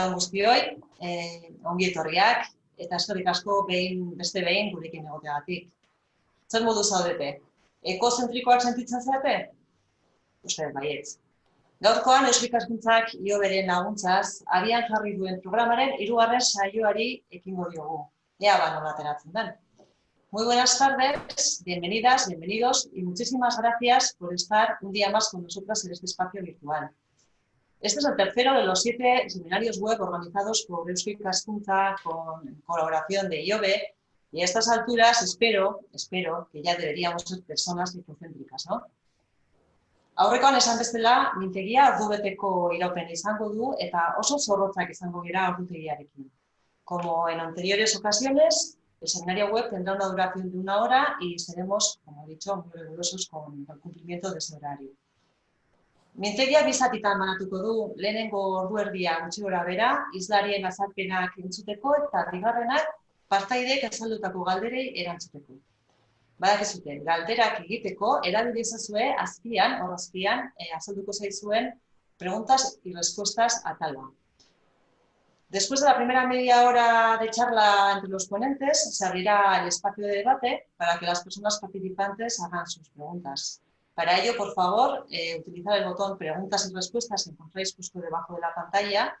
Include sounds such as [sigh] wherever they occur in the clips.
Arratxaldeon guztioi, eh, ongi etorriak, eta eskerrik asko behin, beste behin gurekin egoteagatik. Zer modu zaudete? Ekozentrikoak sentitzen zarete? Uste, baietz. Gaurkoan, Euskik Askuntzak io beren laguntzaz, abian jarri duen programaren hirugarren saioari ekingo diogu. Ea ba nola ateratzen den. Muy buenas tardes, bienvenidas, bienvenidos y muchísimas gracias por estar un día más con nosotras en este espacio virtual. Este es el tercero de los siete seminarios web organizados por Euskal Cascunza con colaboración de IOBE y a estas alturas espero, espero que ya deberíamos ser personas ecocéntricas, ¿no? Aurrekoan esan bestela, mintegia ordubeteko iraupen izango du eta oso zorrotzak izango gira ordutegiarekin. Como en anteriores ocasiones, el seminario web tendrá una duración de una hora y seremos, como he dicho, muy rigurosos con el cumplimiento de ese horario. Mintegia bizatitan manatuko du lehenengo ordu erdia gutxi gora bera, izlarien azalpenak entzuteko eta bigarrenak partaideek azaldutako galderei erantzuteko. Badak zuten, galderak egiteko, erabili ezazue azpian, hor azpian, eh, azalduko zaizuen preguntas y respuestas a talba. Después de la primera media hora de charla entre los ponentes, se abrirá el espacio de debate para que las personas participantes hagan sus preguntas. Para ello, por favor, eh, utilizar el botón preguntas y respuestas que encontráis justo debajo de la pantalla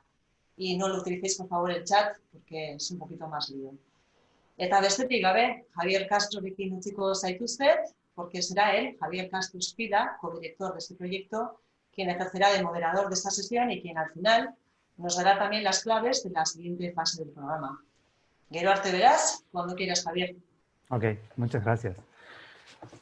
y no lo utilicéis, por favor, el chat porque es un poquito más lío. Eta bestetik gabe, Javier Castro bikin utziko zaituztet, porque será él, Javier Castro Espida, codirector de este proyecto, quien ejercerá de moderador de esta sesión y quien al final nos dará también las claves de la siguiente fase del programa. Gero arte verás, cuando quieras, Javier. Ok, muchas gracias.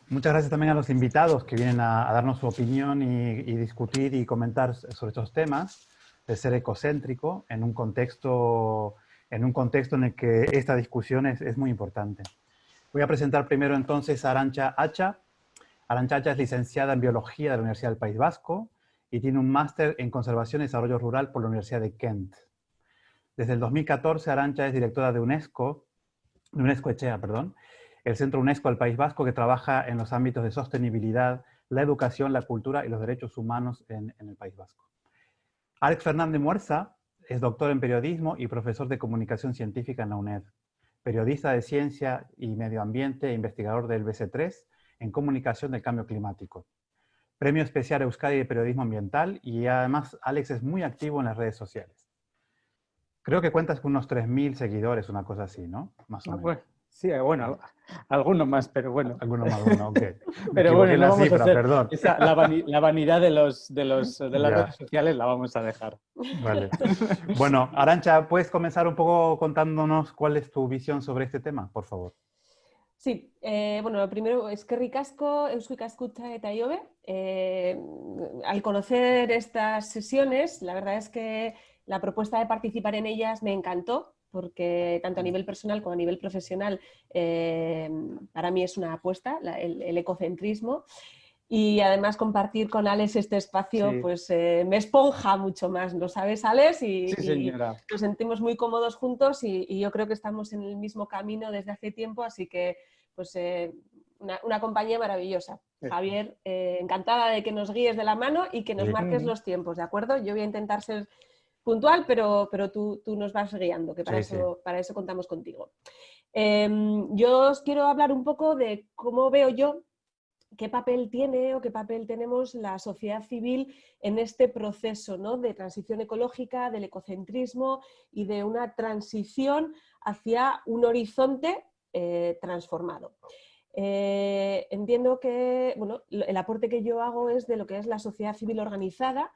Muchas gracias también a los invitados que vienen a, darnos su opinión y, y, discutir y comentar sobre estos temas de ser ecocéntrico en un contexto en, un contexto en el que esta discusión es, es muy importante. Voy a presentar primero entonces a Arancha Hacha. Arancha Hacha es licenciada en Biología de la Universidad del País Vasco y tiene un máster en Conservación y Desarrollo Rural por la Universidad de Kent. Desde el 2014, Arancha es directora de UNESCO, de UNESCO Echea, perdón, el Centro UNESCO del País Vasco que trabaja en los ámbitos de sostenibilidad, la educación, la cultura y los derechos humanos en, en el País Vasco. Alex Fernández Muerza es doctor en periodismo y profesor de comunicación científica en la UNED, periodista de ciencia y medio ambiente e investigador del BC3 en comunicación del cambio climático. Premio especial Euskadi de periodismo ambiental y además Alex es muy activo en las redes sociales. Creo que cuentas con unos 3.000 seguidores, una cosa así, ¿no? Más o Ah, menos. Bueno, sí, bueno, algunos más, pero bueno. Alguno más uno, ok. [laughs] Pero bueno, en no la vamos a cifra, hacer- perdón. Esa- la, vani- la vanidad de, los, de, los, de las Ya. redes sociales la vamos a dejar. Vale. [laughs] Bueno, Arancha, ¿puedes comenzar un poco contándonos cuál es tu visión sobre este tema, por favor? Sí, eh, bueno, lo primero es que ricasco, Eusko Ikaskutza eta Iobe. Eh, al conocer estas sesiones, la verdad es que la propuesta de participar en ellas me encantó, porque tanto a nivel personal como a nivel profesional eh, para mí es una apuesta, la- el, el ecocentrismo. Y además compartir con Alex este espacio Sí. pues eh, me esponja mucho más, ¿lo sabes, Alex? Y, Sí, y- nos sentimos muy cómodos juntos y, y yo creo que estamos en el mismo camino desde hace tiempo, así que pues eh, una, una compañía maravillosa. Javier, encantada de que nos guíes de la mano y que nos marques los tiempos, ¿de acuerdo? Yo voy a intentar ser puntual, pero, pero tú, tú nos vas guiando, que para, Sí, sí. eso, para eso contamos contigo. Em, yo os quiero hablar un poco de cómo veo yo qué papel tiene o qué papel tenemos la sociedad civil en este proceso ¿no? de transición ecológica, del ecocentrismo y de una transición hacia un horizonte eh, transformado. Eh, entiendo que bueno, el aporte que yo hago es de lo que es la sociedad civil organizada,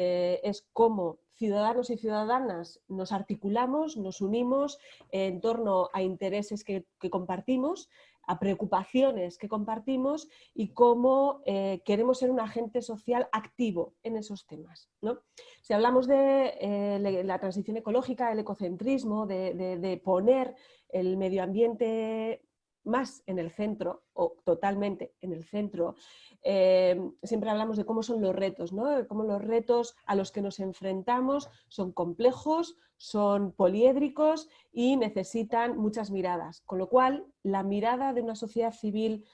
eh, es cómo ciudadanos y ciudadanas nos articulamos, nos unimos en torno a intereses que, compartimos, a preocupaciones que compartimos y cómo eh, queremos ser un agente social activo en esos temas. ¿no? Si hablamos de eh, la transición ecológica, el ecocentrismo, de poner el medio ambiente más en el centro o totalmente en el centro, eh, siempre hablamos de cómo son los retos, ¿no? Cómo los retos a los que nos enfrentamos son complejos, son poliédricos y necesitan muchas miradas. Con lo cual, la mirada de una sociedad civil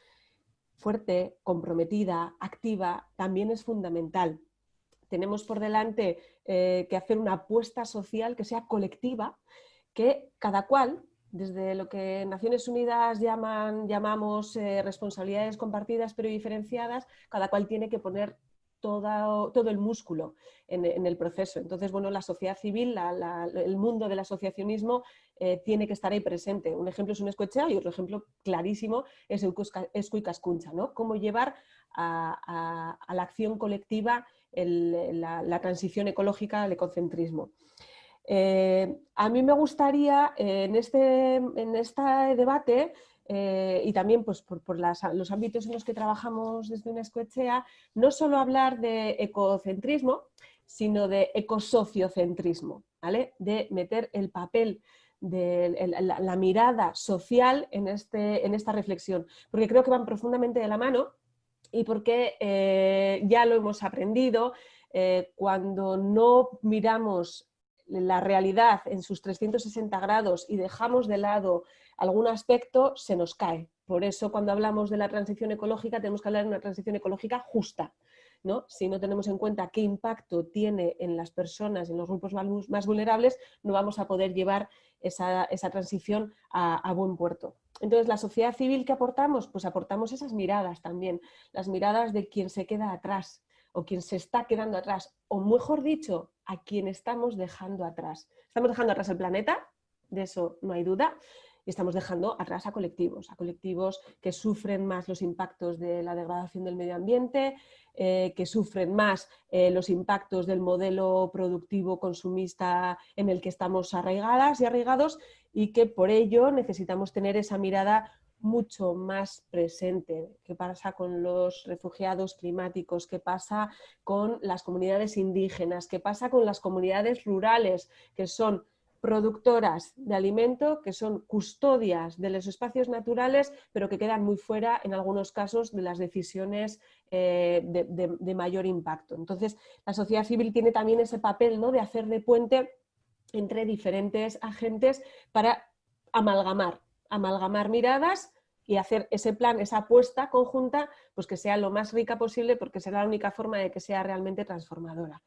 fuerte, comprometida, activa, también es fundamental. tenemos por delante eh, que hacer una apuesta social que sea colectiva, que cada cual, desde lo que Naciones Unidas llaman, llamamos eh, responsabilidades compartidas pero diferenciadas, cada cual tiene que poner todo, el músculo en, el proceso. Entonces, bueno, la sociedad civil, el mundo del asociacionismo eh, tiene que estar ahí presente. Un ejemplo es un escuechea y otro ejemplo clarísimo es Escuicascuncha, ¿no? Cómo llevar a, la acción colectiva la, transición ecológica al ecocentrismo. Eh, a mí me gustaría en este, en este debate eh, y también pues, por, los ámbitos en los que trabajamos desde una escuechea, no solo hablar de ecocentrismo, sino de ecosociocentrismo, ¿vale? de meter el papel de la, mirada social en, este, en esta reflexión, porque creo que van profundamente de la mano y porque eh, ya lo hemos aprendido, eh, cuando no miramos la realidad en sus 360 grados y dejamos de lado algún aspecto, se nos cae. Por eso cuando hablamos de la transición ecológica tenemos que hablar de una transición ecológica justa. ¿no? Si no tenemos en cuenta qué impacto tiene en las personas, en los grupos más vulnerables, no vamos a poder llevar esa, transición a, a, buen puerto. Entonces, ¿la sociedad civil que aportamos? Pues aportamos esas miradas también, las miradas de quien se queda atrás o quien se está quedando atrás, o mejor dicho, a quien estamos dejando atrás. Estamos dejando atrás el planeta, de eso no hay duda, y estamos dejando atrás a colectivos, a colectivos que sufren más los impactos de la degradación del medio ambiente, eh, que sufren más eh, los impactos del modelo productivo consumista en el que estamos arraigadas y arraigados y que por ello necesitamos tener esa mirada mucho más presente. ¿Qué pasa con los refugiados climáticos? ¿Qué pasa con las comunidades indígenas? ¿Qué pasa con las comunidades rurales que son productoras de alimento, que son custodias de los espacios naturales, pero que quedan muy fuera, en algunos casos, de las decisiones eh, de, mayor impacto. Entonces, la sociedad civil tiene también ese papel ¿no? de hacer de puente entre diferentes agentes para amalgamar, amalgamar miradas y hacer ese plan, esa apuesta conjunta, pues que sea lo más rica posible porque será la única forma de que sea realmente transformadora.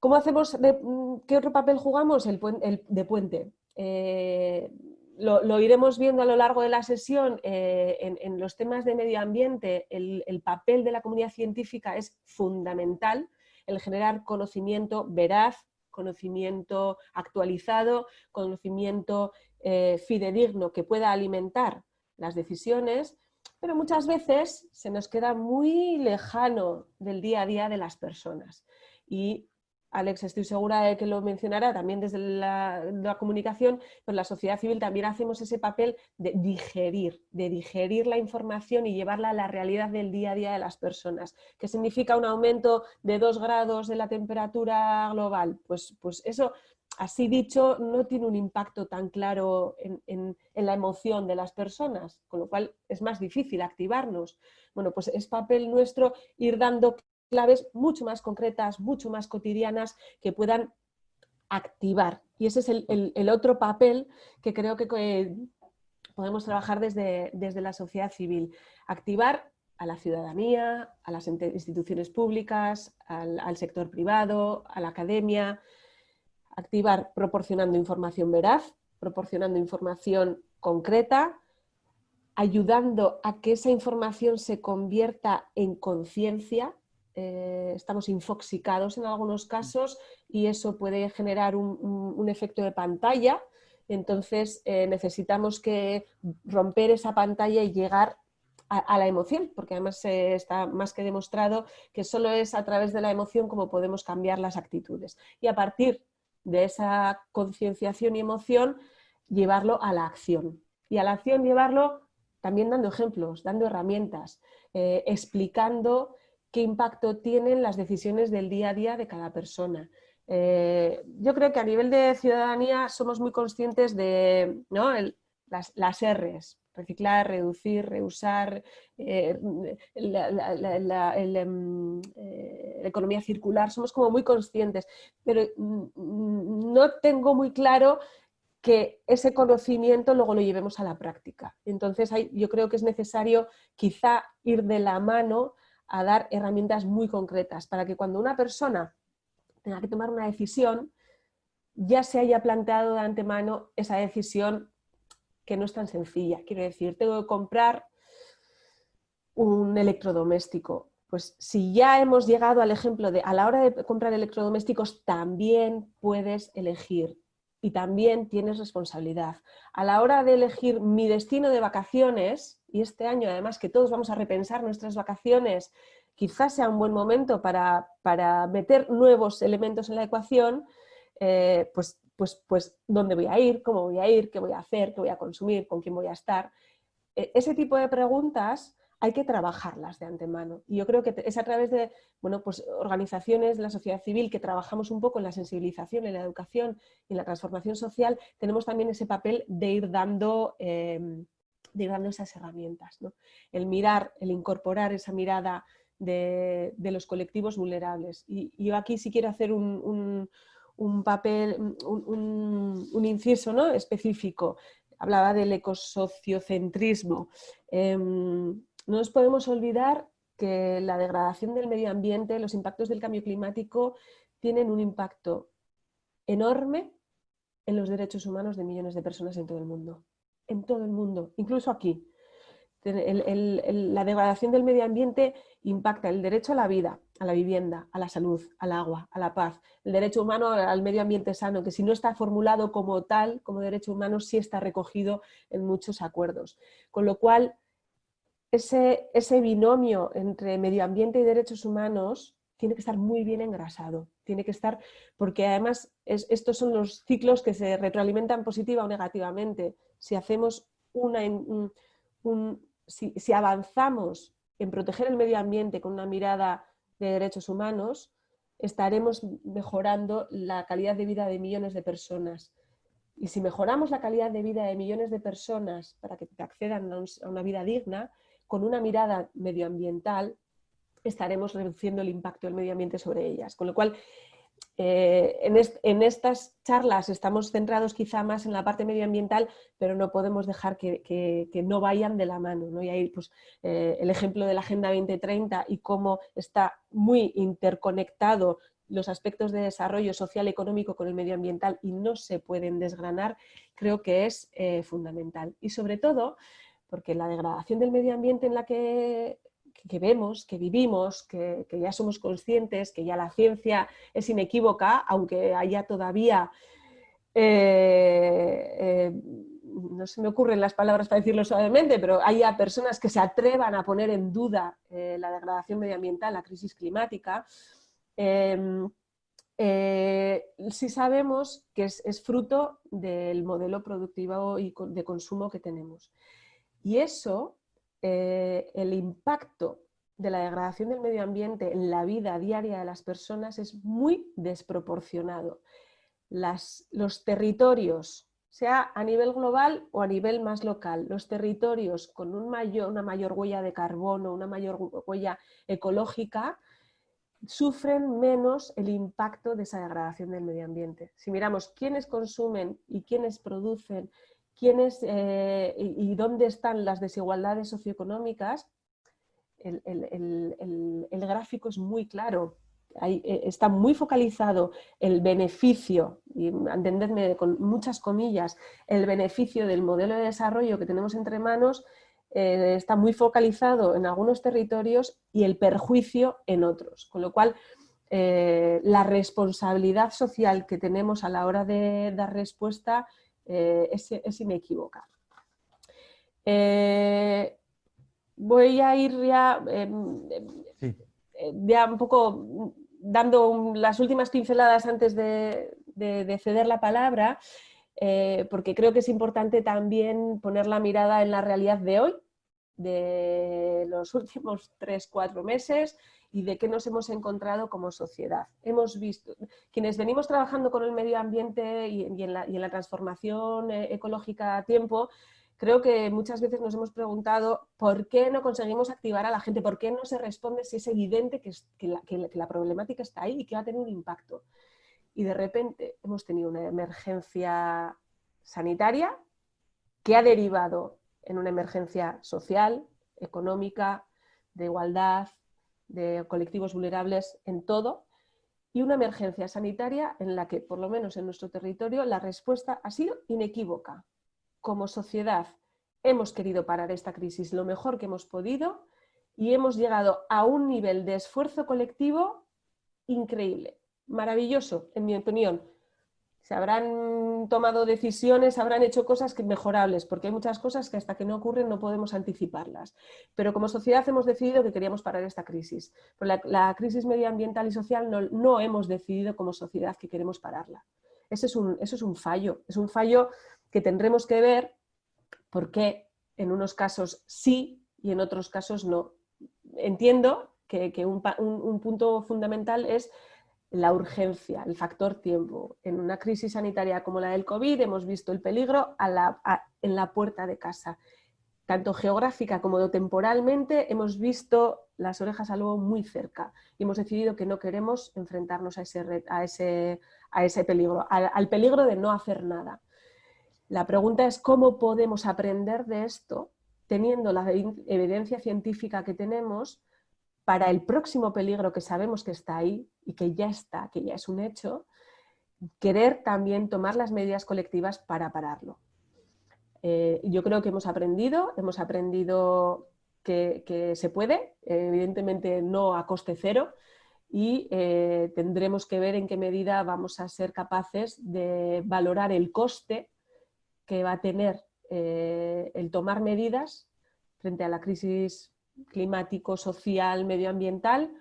¿Cómo hacemos, mm, qué otro papel jugamos? El, de puente. Eh, lo, iremos viendo a lo largo de la sesión, eh, en, los temas de medio ambiente, el, papel de la comunidad científica es fundamental, el generar conocimiento veraz, conocimiento actualizado, conocimiento eh, fidedigno que pueda alimentar las decisiones, pero muchas veces se nos queda muy lejano del día a día de las personas. Y Alex, estoy segura de que lo mencionará también desde la, comunicación, pero la sociedad civil también hacemos ese papel de digerir, de digerir la información y llevarla a la realidad del día a día de las personas. ¿Qué significa un aumento de dos grados de la temperatura global? Pues, pues eso, así dicho, no tiene un impacto tan claro en, la emoción de las personas, con lo cual es más difícil activarnos. Bueno, pues es papel nuestro ir dando claves mucho más concretas, mucho más cotidianas que puedan activar. Y ese es el, otro papel que creo que podemos trabajar desde la sociedad civil. Activar a la ciudadanía, a las instituciones públicas, al, sector privado, a la academia, activar proporcionando información veraz, proporcionando información concreta, ayudando a que esa información se convierta en conciencia, eh, estamos infoxicados en algunos casos y eso puede generar un, efecto de pantalla, entonces eh, necesitamos que romper esa pantalla y llegar a, la emoción, porque además está más que demostrado que solo es a través de la emoción como podemos cambiar las actitudes. Y a partir de esa concienciación y emoción, llevarlo a la acción. Y a la acción llevarlo también dando ejemplos, dando herramientas, eh, explicando qué impacto tienen las decisiones del día a día de cada persona. Eh, yo creo que a nivel de ciudadanía somos muy conscientes de las, las R's, reciclar, reducir, reusar, eh, la, em, eh, la, economía circular, somos como muy conscientes, pero no tengo muy claro que ese conocimiento luego lo llevemos a la práctica. Entonces yo creo que es necesario quizá ir de la mano a dar herramientas muy concretas para que cuando una persona tenga que tomar una decisión, ya se haya planteado de antemano esa decisión que no es tan sencilla. Quiero decir, tengo que comprar un electrodoméstico. Pues si ya hemos llegado al ejemplo de a la hora de comprar electrodomésticos también puedes elegir y también tienes responsabilidad. A la hora de elegir mi destino de vacaciones, y este año además que todos vamos a repensar nuestras vacaciones, quizás sea un buen momento para, meter nuevos elementos en la ecuación, eh, pues, pues, pues dónde voy a ir, cómo voy a ir, qué voy a hacer, qué voy a consumir, con quién voy a estar. E, ese tipo de preguntas hay que trabajarlas de antemano. Y yo creo que es a través de bueno, pues organizaciones de la sociedad civil que trabajamos un poco en la sensibilización, en la educación y en la transformación social, tenemos también ese papel de ir dando, em, de ir dando esas herramientas. El mirar, el incorporar esa mirada de, los colectivos vulnerables. Y, yo aquí sí quiero hacer un, papel, un, inciso ¿no? específico. Hablaba del ecosociocentrismo. Em, no nos podemos olvidar que la degradación del medio ambiente, los impactos del cambio climático tienen un impacto enorme en los derechos humanos de millones de personas en todo el mundo. En todo el mundo, incluso aquí. la degradación del medio ambiente impacta el derecho a la vida, a la vivienda, a la salud, al agua, a la paz, el derecho humano al medio ambiente sano, que si no está formulado como tal, como derecho humano, sí está recogido en muchos acuerdos. Con lo cual, ese, binomio entre medio ambiente y derechos humanos tiene que estar muy bien engrasado, tiene que estar, porque además estos son los ciclos que se retroalimentan positiva o negativamente. Si hacemos una, si, avanzamos en proteger el medio ambiente con una mirada de derechos humanos, estaremos mejorando la calidad de vida de millones de personas. Y si mejoramos la calidad de vida de millones de personas para que accedan a una vida digna, con una mirada medioambiental estaremos reduciendo el impacto del medio ambiente sobre ellas. Con lo cual, eh, en, estas charlas estamos centrados quizá más en la parte medioambiental, pero no podemos dejar que, no vayan de la mano. Y ahí pues, eh, el ejemplo de la Agenda 2030 y cómo está muy interconectado los aspectos de desarrollo social y económico con el medioambiental y no se pueden desgranar, creo que es eh, fundamental. Y sobre todo, porque la degradación del medio ambiente en la que, vemos, que vivimos, que, ya somos conscientes, que ya la ciencia es inequívoca, aunque haya todavía, eh, eh, no se me ocurren las palabras para decirlo suavemente, pero haya personas que se atrevan a poner en duda eh, la degradación medioambiental, la crisis climática, em, sí sabemos que es, fruto del modelo productivo y de consumo que tenemos. Y eso, eh, el impacto de la degradación del medio ambiente en la vida diaria de las personas es muy desproporcionado. los territorios, sea a nivel global o a nivel más local, los territorios con una mayor huella de carbono, una mayor huella ecológica, sufren menos el impacto de esa degradación del medio ambiente. Si miramos quiénes consumen y quiénes producen quiénes eh, y, dónde están las desigualdades socioeconómicas, el, gráfico es muy claro. Eh, está muy focalizado el beneficio, y entendedme con muchas comillas, el beneficio del modelo de desarrollo que tenemos entre manos eh, está muy focalizado en algunos territorios y el perjuicio en otros. Con lo cual, la responsabilidad social que tenemos a la hora de dar respuesta eh, es, inequívoca. Eh, voy a ir ya, em, em, eh, ya un poco dando las últimas pinceladas antes de, ceder la palabra, porque creo que es importante también poner la mirada en la realidad de hoy, de los últimos tres, cuatro meses y de qué nos hemos encontrado como sociedad. Hemos visto, quienes venimos trabajando con el medio ambiente y, en, la, transformación eh, ecológica a tiempo, creo que muchas veces nos hemos preguntado por qué no conseguimos activar a la gente, por qué no se responde si es evidente que, la, problemática está ahí y que va a tener un impacto. Y de repente hemos tenido una emergencia sanitaria que ha derivado en una emergencia social, económica, de igualdad, de colectivos vulnerables en todo y una emergencia sanitaria en la que, por lo menos en nuestro territorio, la respuesta ha sido inequívoca. Como sociedad hemos querido parar esta crisis lo mejor que hemos podido y hemos llegado a un nivel de esfuerzo colectivo increíble, maravilloso, en mi opinión. Se habrán tomado decisiones, habrán hecho cosas mejorables, porque hay muchas cosas que hasta que no ocurren no podemos anticiparlas. Pero como sociedad hemos decidido que queríamos parar esta crisis. Pero la, crisis medioambiental y social no, no, hemos decidido como sociedad que queremos pararla. Ese es un, eso es un fallo, es un fallo que tendremos que ver por qué en unos casos sí y en otros casos no. Entiendo que, un, punto fundamental es la urgencia, el factor tiempo. En una crisis sanitaria como la del COVID hemos visto el peligro en la puerta de casa. Tanto geográfica como temporalmente hemos visto las orejas al lobo muy cerca y hemos decidido que no queremos enfrentarnos a a a ese peligro, al peligro de no hacer nada. La pregunta es cómo podemos aprender de esto teniendo la evidencia científica que tenemos para el próximo peligro que sabemos que está ahí y que ya está, que ya es un hecho, querer también tomar las medidas colectivas para pararlo. Eh, yo creo que hemos aprendido, hemos aprendido que, se puede, evidentemente no a coste cero, y eh, tendremos que ver en qué medida vamos a ser capaces de valorar el coste que va a tener eh, el tomar medidas frente a la crisis climático, social, medioambiental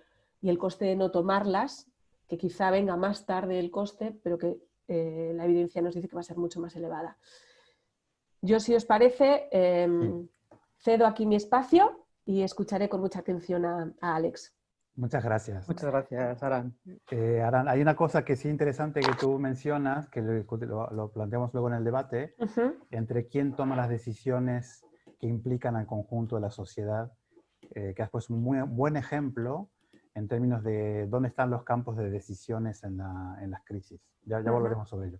y el coste de no tomarlas, que quizá venga más tarde el coste, pero que eh, la evidencia nos dice que va a ser mucho más elevada. Yo, si os parece, em, cedo aquí mi espacio y escucharé con mucha atención a Alex. Muchas gracias. Muchas gracias, Aran. Eh, Aran, hay una cosa que sí interesante que tú mencionas, que lo, planteamos luego en el debate, entre quién toma las decisiones que implican al conjunto de la sociedad, eh, que has puesto un muy buen ejemplo en términos de dónde están los campos de decisiones en, las crisis. Ya, ya volveremos sobre ello.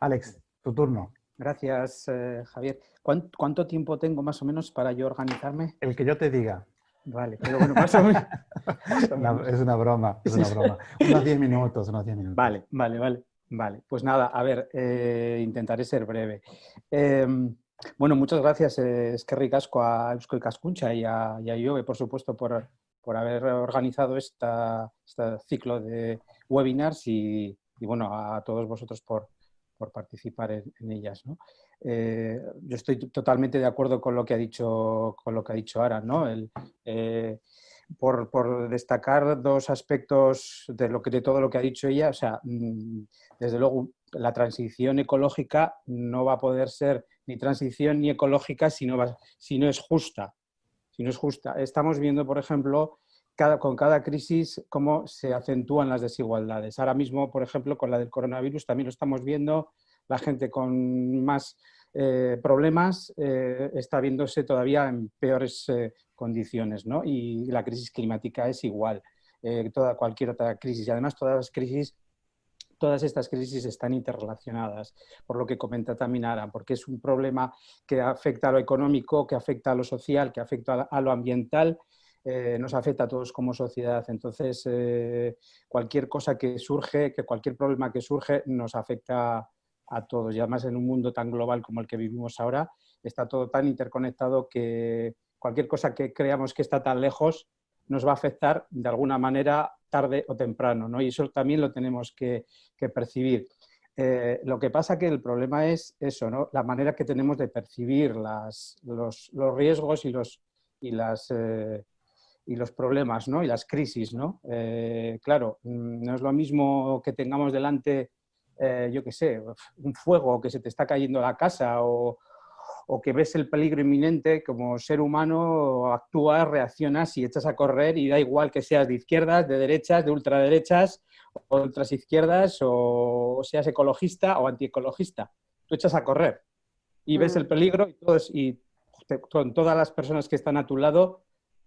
Alex, tu turno. Gracias, eh, Javier. ¿Cuánto tiempo tengo más o menos para yo organizarme? El que yo te diga. Vale, pero bueno, más o menos. [laughs] es una broma, es una broma. unos 10 minutos, unos 10 minutos. Vale, vale, vale. Vale, pues nada, a ver, eh, intentaré ser breve. Em, bueno, muchas gracias, eh, es que ricasco a Eusko y Cascuncha y a, y por supuesto, por, por haber organizado esta, este ciclo de webinars y, bueno, a todos vosotros por, por participar en, ellas. Eh, yo estoy totalmente de acuerdo con lo que ha dicho, con lo que ha dicho Ara, ¿no? Eh, por, destacar dos aspectos de, lo que, de todo lo que ha dicho ella, o sea, mm, desde luego la transición ecológica no va a poder ser ni transición ni ecológica si no, si no es justa. Si no es justa. Estamos viendo, por ejemplo, cada, con cada crisis cómo se acentúan las desigualdades. Ahora mismo, por ejemplo, con la del coronavirus también lo estamos viendo, la gente con más eh, problemas eh, está viéndose todavía en peores eh, condiciones, ¿no? Y la crisis climática es igual, toda cualquier otra crisis. Y además todas las crisis todas estas crisis están interrelacionadas, por lo que comenta también Ara, porque es un problema que afecta a lo económico, que afecta a lo social, que afecta a lo ambiental, nos afecta a todos como sociedad. Entonces, cualquier cosa que surge, que cualquier problema que surge, nos afecta a todos. Y además en un mundo tan global como el que vivimos ahora, está todo tan interconectado que cualquier cosa que creamos que está tan lejos nos va a afectar de alguna manera tarde o temprano, ¿no? Y eso también lo tenemos que, percibir. Eh, lo que pasa que el problema es eso, ¿no? La manera que tenemos de percibir los, riesgos y los, y, las, eh, y los problemas, ¿no? Y las crisis, ¿no? Eh, claro, mm, no es lo mismo que tengamos delante yo qué sé, un fuego que se te está cayendo la casa o, que ves el peligro inminente, como ser humano actúas, reaccionas y echas a correr y da igual que seas de izquierdas, de derechas, de ultraderechas o ultras izquierdas o seas ecologista o antiecologista. Tú echas a correr y ves el mm. peligro y, todos, y con todas las personas que están a tu lado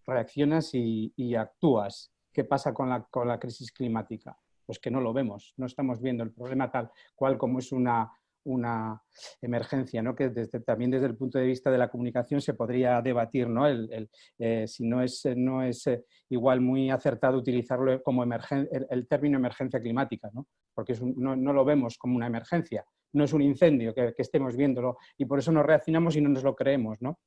reaccionas y, actúas. ¿Qué pasa con la crisis climática? pues que no lo vemos, no estamos viendo el problema tal cual como es una, una emergencia, ¿no? que desde, también desde el punto de vista de la comunicación se podría debatir ¿no? El, eh, si no es, no es eh, igual muy acertado utilizarlo como el, término emergencia climática, ¿no? porque no, no, lo vemos como una emergencia, no es un incendio que, estemos viéndolo y por eso nos reaccionamos y no nos lo creemos. ¿no?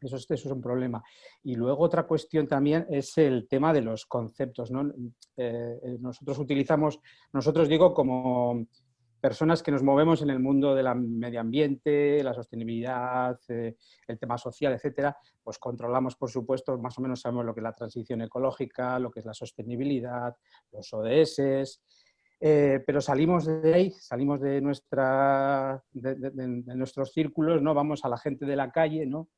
Eso es, eso es, un problema. Y luego otra cuestión también es el tema de los conceptos. ¿no? Eh, eh, nosotros utilizamos, nosotros digo como personas que nos movemos en el mundo del medio ambiente, la sostenibilidad, eh, el tema social, etcétera, pues controlamos, por supuesto, más o menos sabemos lo que es la transición ecológica, lo que es la sostenibilidad, los ODS, pero salimos de ahí, salimos de, nuestra, de, nuestros círculos, ¿no? vamos a la gente de la calle, ¿no?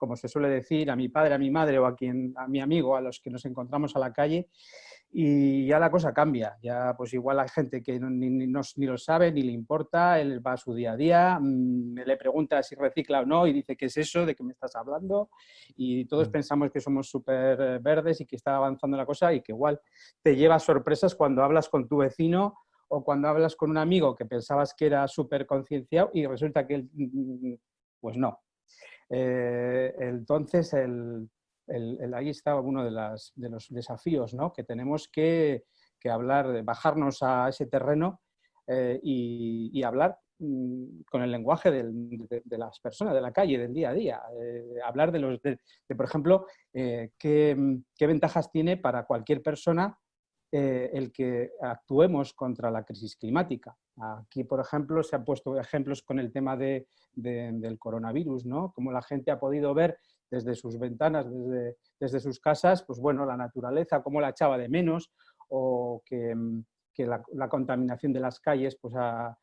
como se suele decir, a mi padre, a mi madre o a, quien, a mi amigo, a los que nos encontramos a la calle, y ya la cosa cambia. Ya pues igual hay gente que ni, ni, ni, lo sabe, ni le importa, él va a su día a día, mmm, le pregunta si recicla o no y dice, ¿qué es eso? ¿De qué me estás hablando? Y todos mm. pensamos que somos súper verdes y que está avanzando la cosa y que igual te lleva sorpresas cuando hablas con tu vecino o cuando hablas con un amigo que pensabas que era súper concienciado y resulta que él, mm, pues no, eh, entonces, el, el, ahí está uno de, las, de los desafíos ¿no? que tenemos que, hablar, bajarnos a ese terreno eh, y, hablar mm, con el lenguaje de, las personas, de la calle, del día a día. Eh, hablar de, los, de, por ejemplo, eh, qué, ventajas tiene para cualquier persona el que actuemos contra la crisis climática. Aquí, por ejemplo, se han puesto ejemplos con el tema de, de, del coronavirus, ¿no? Como la gente ha podido ver desde sus ventanas, desde, desde sus casas, pues bueno, la naturaleza, cómo la echaba de menos, o que, que la, contaminación de las calles pues ha,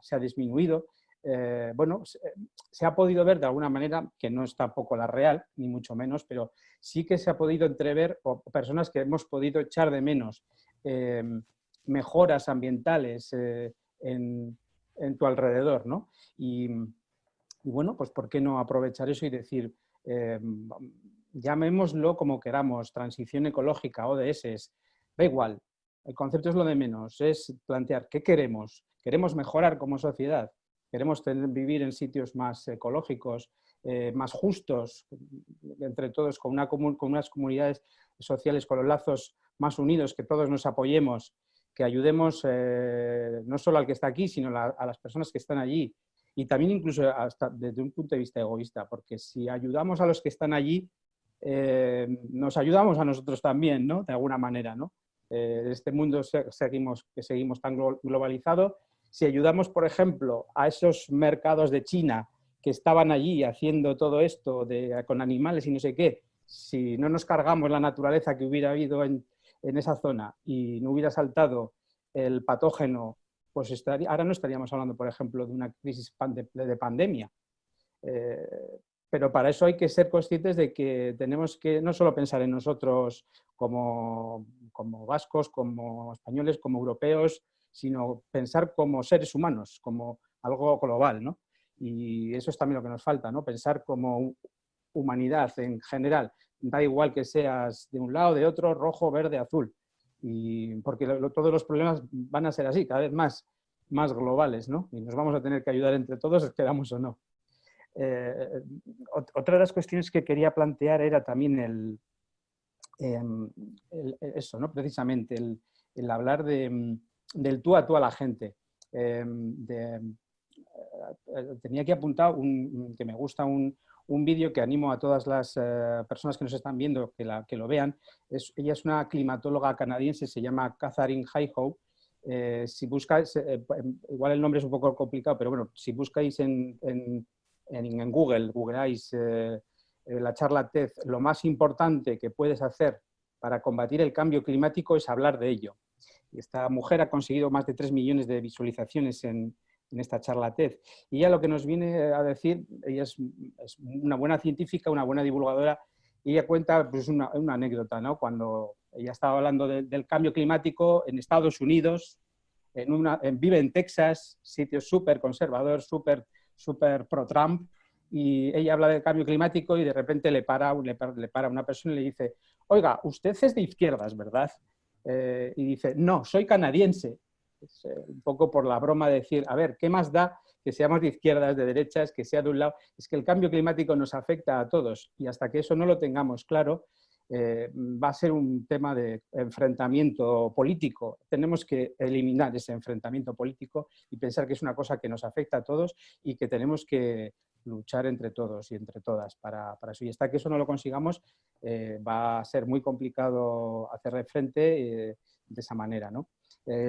se ha disminuido. Eh, bueno, se, ha podido ver de alguna manera, que no es tampoco la real, ni mucho menos, pero sí que se ha podido entrever, o personas que hemos podido echar de menos eh, mejoras ambientales eh, en, en, tu alrededor, ¿no? Y, bueno, pues ¿por qué no aprovechar eso y decir, eh, llamémoslo como queramos, transición ecológica, ODS, da igual, el concepto es lo de menos, es plantear qué queremos, queremos mejorar como sociedad, queremos vivir en sitios más ecológicos, eh, más justos entre todos, con, una con, unas comunidades sociales, con los lazos más unidos, que todos nos apoyemos, que ayudemos eh, no solo al que está aquí, sino a las personas que están allí. Y también incluso hasta desde un punto de vista egoísta, porque si ayudamos a los que están allí, eh, nos ayudamos a nosotros también, ¿no? De alguna manera, ¿no? Eh, este mundo seguimos, que seguimos tan globalizado, si ayudamos, por ejemplo, a esos mercados de China que estaban allí haciendo todo esto de, con animales y no sé qué, si no nos cargamos la naturaleza que hubiera habido en, en esa zona y no hubiera saltado el patógeno, pues estaría, ahora no estaríamos hablando, por ejemplo, de una crisis de, de pandemia. Eh, pero para eso hay que ser conscientes de que tenemos que no solo pensar en nosotros como, como vascos, como españoles, como europeos, sino pensar como seres humanos, como algo global, ¿no? Y eso es también lo que nos falta, ¿no? Pensar como humanidad en general. Da igual que seas de un lado, de otro, rojo, verde, azul. Y porque todos los problemas van a ser así, cada vez más, más globales, ¿no? Y nos vamos a tener que ayudar entre todos, queramos o no. Eh, otra de las cuestiones que quería plantear era también el, el eso, ¿no? Precisamente, el, hablar de, del tú a tú a la gente. De, eh, tenía aquí apuntado un, que me gusta un, un vídeo que animo a todas las uh, personas que nos están viendo que, la, que lo vean. Es, ella es una climatóloga canadiense, se llama Catherine Highhoe. Eh, si buscáis, eh, igual el nombre es un poco complicado, pero bueno, si buscáis en, en, Google, googleáis eh, la charla TED, lo más importante que puedes hacer para combatir el cambio climático es hablar de ello. Esta mujer ha conseguido más de 3 millones de visualizaciones en, en esta charla TED. Y ella lo que nos viene a decir, ella es, es una buena científica, una buena divulgadora, y ella cuenta pues, una, una anécdota, ¿no? cuando ella estaba hablando de, del cambio climático en Estados Unidos, en una, en, vive en Texas, sitio súper conservador, súper super pro-Trump, y ella habla del cambio climático y de repente le para, le, para, le para una persona y le dice, oiga, usted es de izquierdas, ¿verdad? Eh, y dice, no, soy canadiense. Es, eh, un poco por la broma de decir, a ver, ¿qué más da que seamos de izquierdas, de derechas, que sea de un lado? Es que el cambio climático nos afecta a todos y hasta que eso no lo tengamos claro, eh, va a ser un tema de enfrentamiento político. Tenemos que eliminar ese enfrentamiento político y pensar que es una cosa que nos afecta a todos y que tenemos que luchar entre todos y entre todas para, eso. Y hasta que eso no lo consigamos, eh, va a ser muy complicado hacerle frente de esa manera. ¿no?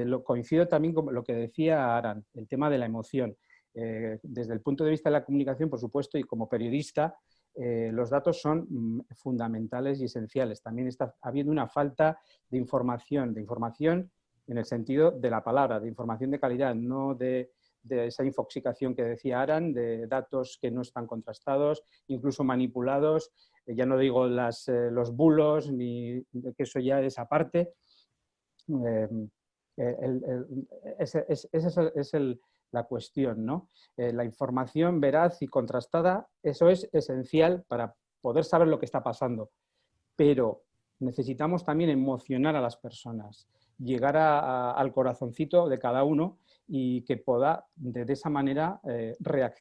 Lo, coincido también con lo que decía Aran, el tema de la emoción. desde el punto de vista de la comunicación, por supuesto, y como periodista, eh, los datos son mm, fundamentales y esenciales. También está habiendo una falta de información, de información en el sentido de la palabra, de información de calidad, no de, esa infoxicación que decía Aran, de datos que no están contrastados, incluso manipulados, eh, ya no digo eh, los bulos, ni que eso ya es aparte. Ese, es la cuestión. ¿no? Eh, la información veraz y contrastada, eso es esencial para poder saber lo que está pasando. Pero necesitamos también emocionar a las personas, llegar al corazoncito de cada uno y que pueda de, esa manera eh,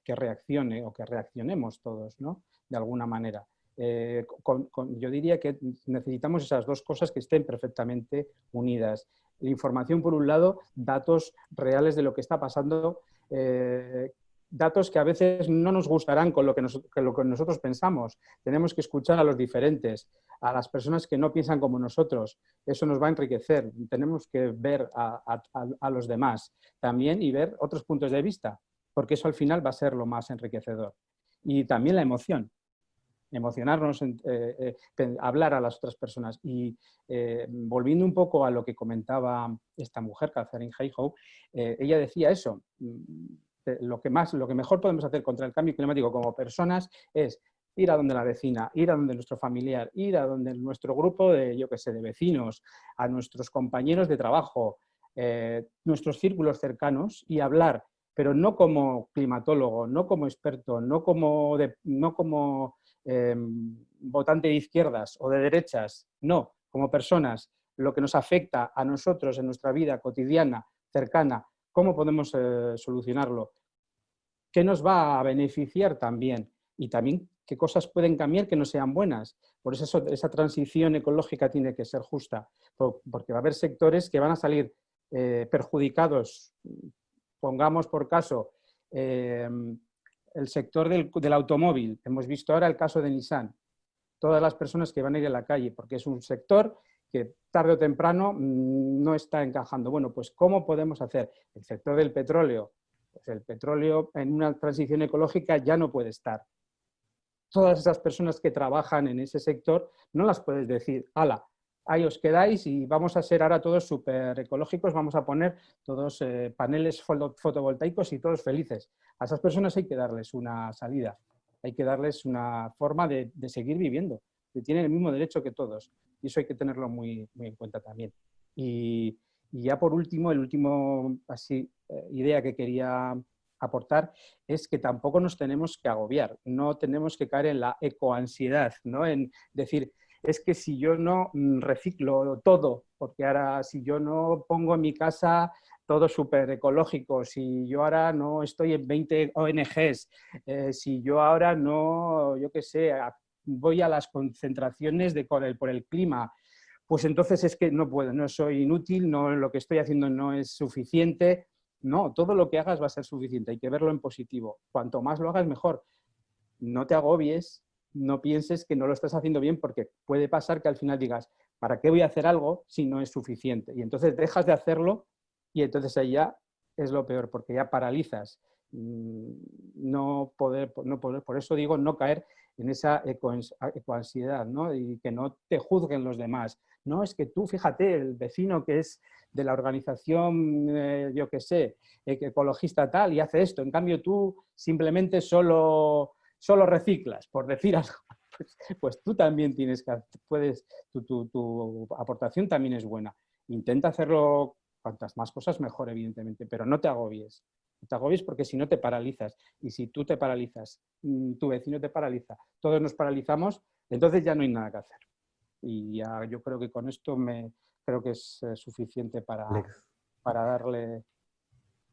que reaccione o que reaccionemos todos, ¿no? de alguna manera. Eh, yo diría que necesitamos esas dos cosas que estén perfectamente unidas información por un lado, datos reales de lo que está pasando, eh, datos que a veces no nos gustarán con lo que, nosotros pensamos. Tenemos que escuchar a los diferentes, a las personas que no piensan como nosotros. Eso nos va a enriquecer. Tenemos que ver a los demás también y ver otros puntos de vista, porque eso al final va a ser lo más enriquecedor. Y también la emoción emocionarnos, eh, eh, hablar a las otras personas. Y eh, volviendo un poco a lo que comentaba esta mujer, Catherine Hayhoe, ella decía eso, mm, lo que, más, lo que mejor podemos hacer contra el cambio climático como personas es ir a donde la vecina, ir a donde nuestro familiar, ir a donde nuestro grupo de, yo que sé, de vecinos, a nuestros compañeros de trabajo, nuestros círculos cercanos y hablar, pero no como climatólogo, no como experto, no como, no como Em, votante de izquierdas o de derechas, no, como personas, lo que nos afecta a nosotros en nuestra vida cotidiana, cercana, cómo podemos eh, solucionarlo, qué nos va a beneficiar también y también qué cosas pueden cambiar que no sean buenas. Por eso esa transición ecológica tiene que ser justa, porque va a haber sectores que van a salir eh, perjudicados, pongamos por caso, em, el sector del, automóvil. Hemos visto ahora el caso de Nissan. Todas las personas que van a ir a la calle, porque es un sector que tarde o temprano mm, no está encajando. Bueno, pues ¿cómo podemos hacer? El sector del petróleo. Pues el petróleo en una transición ecológica ya no puede estar. Todas esas personas que trabajan en ese sector no las puedes decir, ala, ahí os quedáis y vamos a ser ahora todos súper ecológicos, vamos a poner todos eh, paneles fotovoltaicos y todos felices. A esas personas hay que darles una salida, hay que darles una forma de, seguir viviendo, que tienen el mismo derecho que todos y eso hay que tenerlo muy, muy en cuenta también. Y, ya por último, el último así, eh, idea que quería aportar es que tampoco nos tenemos que agobiar, no tenemos que caer en la ecoansiedad, ¿no? en decir, es que si yo no mm, reciclo todo, porque ahora si yo no pongo en mi casa todo súper ecológico, si yo ahora no estoy en 20 ONGs, eh, si yo ahora no, yo qué sé, voy a las concentraciones de, por, el, por el clima, pues entonces es que no puedo, no soy inútil, no, lo que estoy haciendo no es suficiente. No, todo lo que hagas va a ser suficiente, hay que verlo en positivo. Cuanto más lo hagas, mejor. No te agobies, no pienses que no lo estás haciendo bien porque puede pasar que al final digas, ¿para qué voy a hacer algo si no es suficiente? Y entonces dejas de hacerlo y entonces ahí ya es lo peor porque ya paralizas. Mm, no poder, no poder, por eso digo no caer en esa ecoansiedad ¿no? y que no te juzguen los demás. No, es que tú, fíjate, el vecino que es de la organización, eh, yo qué sé, ecologista tal, y hace esto. En cambio, tú simplemente solo solo reciclas, por decir [laughs] algo, pues, pues, tú también tienes que, puedes, tu, aportación también es buena. Intenta hacerlo cuantas más cosas mejor, evidentemente, pero no te agobies. No te agobies porque si no te paralizas. Y si tú te paralizas, mm, tu vecino te paraliza, todos nos paralizamos, entonces ya no hay nada que hacer. Y ya yo creo que con esto me creo que es eh, suficiente para, para darle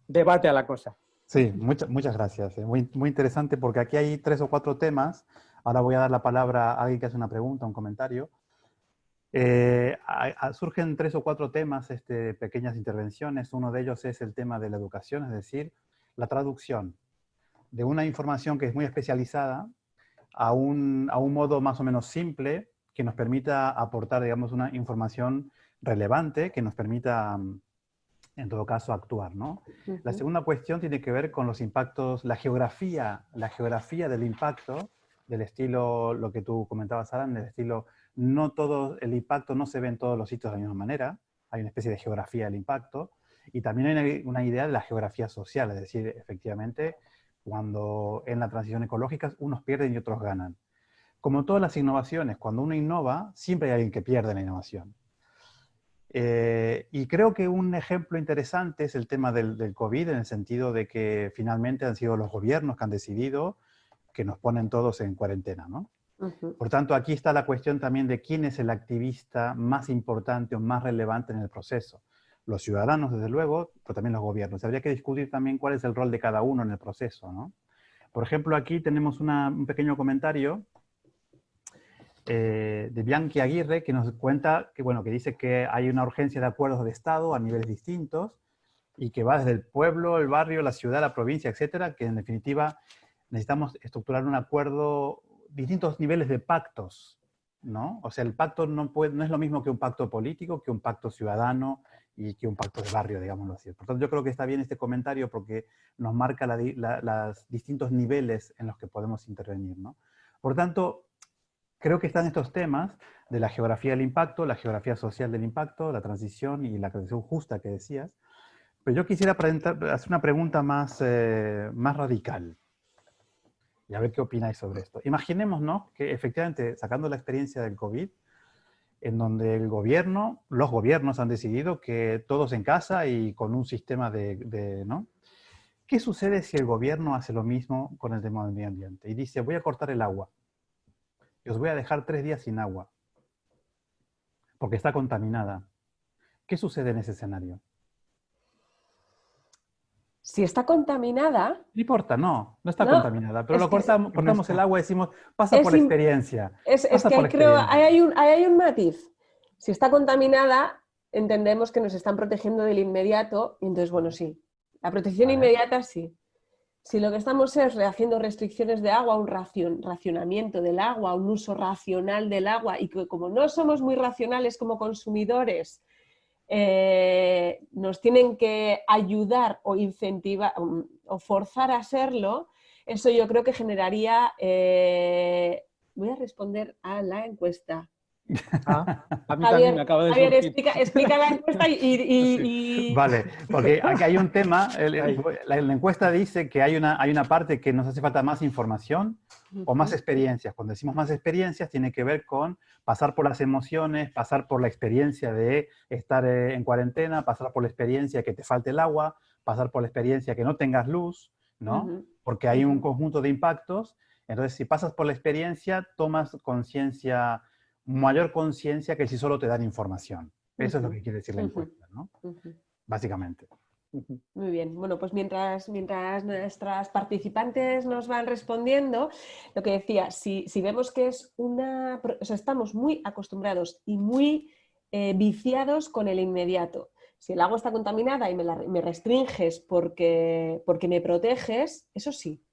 debate a la cosa. Sí, muchas, muchas gracias. eh. Muy, interesante porque aquí hay tres o cuatro temas. Ahora voy a dar la palabra a alguien que hace una pregunta, un comentario. Eh, surgen tres o cuatro temas, este, pequeñas intervenciones. Uno de ellos es el tema de la educación, es decir, la traducción de una información que es muy especializada a un, a un modo más o menos simple que nos permita aportar, digamos, una información relevante, que nos permita, mm, en todo caso, actuar, ¿no? La segunda cuestión tiene que ver con los impactos, la geografía, la geografía del impacto, del estilo, lo que tú comentabas, Alan, del estilo, no todo, el impacto no se ve en todos los sitios de la misma manera, hay una especie de geografía del impacto, y también hay una, una idea de la geografía social, es decir, efectivamente, cuando en la transición ecológica unos pierden y otros ganan. Como todas las innovaciones, cuando uno innova, siempre hay alguien que pierde la innovación. Eh, y creo que un ejemplo interesante es el tema del, del COVID, en el sentido de que finalmente han sido los gobiernos que han decidido que nos ponen todos en cuarentena, ¿no? Ujú. Por tanto, aquí está la cuestión también de quién es el activista más importante o más relevante en el proceso. Los ciudadanos, desde luego, pero también los gobiernos. Habría que discutir también cuál es el rol de cada uno en el proceso, ¿no? Por ejemplo, aquí tenemos una- un pequeño comentario eh, de Bianchi Aguirre que nos cuenta que, bueno, que dice que hay una urgencia de acuerdos de Estado a niveles distintos y que va desde el pueblo, el barrio, la ciudad, la provincia, etcétera, que en definitiva necesitamos estructurar un acuerdo, distintos niveles de pactos, ¿no? O sea, el pacto no, puede, no es lo mismo que un pacto político, que un pacto ciudadano y que un pacto de barrio, digámoslo así. Por tanto, yo creo que está bien este comentario porque nos marca los distintos niveles en los que podemos intervenir, ¿no? Por tanto, creo que están estos temas de la geografía del impacto, la geografía social del impacto, la transición y la transición justa que decías. Pero yo quisiera hacer una pregunta más, eh, más radical. Y a ver qué opináis sobre esto. Imaginémonos que efectivamente, sacando la experiencia del COVID, en donde el gobierno, los gobiernos han decidido que todos en casa y con un sistema de, de- ¿no? ¿Qué sucede si el gobierno hace lo mismo con el tema del medio ambiente? Y dice, voy a cortar el agua. Y os voy a dejar tres días sin agua. Porque está contaminada. ¿Qué sucede en ese escenario? Si está contaminada, No importa, no, no está No, contaminada, pero lo que cortamos, cortamos el agua y decimos, pasa Es por experiencia. es, que ahí creo, ahí hay, un, ahí hay un matiz. Si está contaminada, entendemos que nos están protegiendo del inmediato, y entonces, bueno, sí. La protección Vale. inmediata, sí. Si lo que estamos es haciendo restricciones de agua, un racion- racionamiento del agua, un uso racional del agua, y que como no somos muy racionales como consumidores, eh, nos tienen que ayudar o incentivar um, o forzar a serlo, eso yo creo que generaría... eh, Voy a responder a la encuesta. Ah, a mí Javier, también me acaba de Javier, explica, explica la encuesta y... y- [laughs] y- Vale, porque [laughs] aquí hay un tema, el- la, la encuesta dice que hay una, hay una parte que nos hace falta más información o más experiencias. Cuando decimos más experiencias tiene que ver con pasar por las emociones, pasar por la experiencia de estar eh, en cuarentena, pasar por la experiencia que te falte el agua, pasar por la experiencia que no tengas luz, ¿no? Porque hay un conjunto de impactos. Entonces, si pasas por la experiencia, tomas conciencia, mayor conciencia que si solo te dan información. Eso es lo que quiere decir la encuesta, ¿no? Básicamente. Muy bien, bueno, pues mientras, mientras nuestras participantes nos van respondiendo, lo que decía, si, si vemos que es una, o sea, estamos muy acostumbrados y muy eh, viciados con el inmediato. Si el agua está contaminada y me, la- me restringes porque, porque me proteges, eso sí.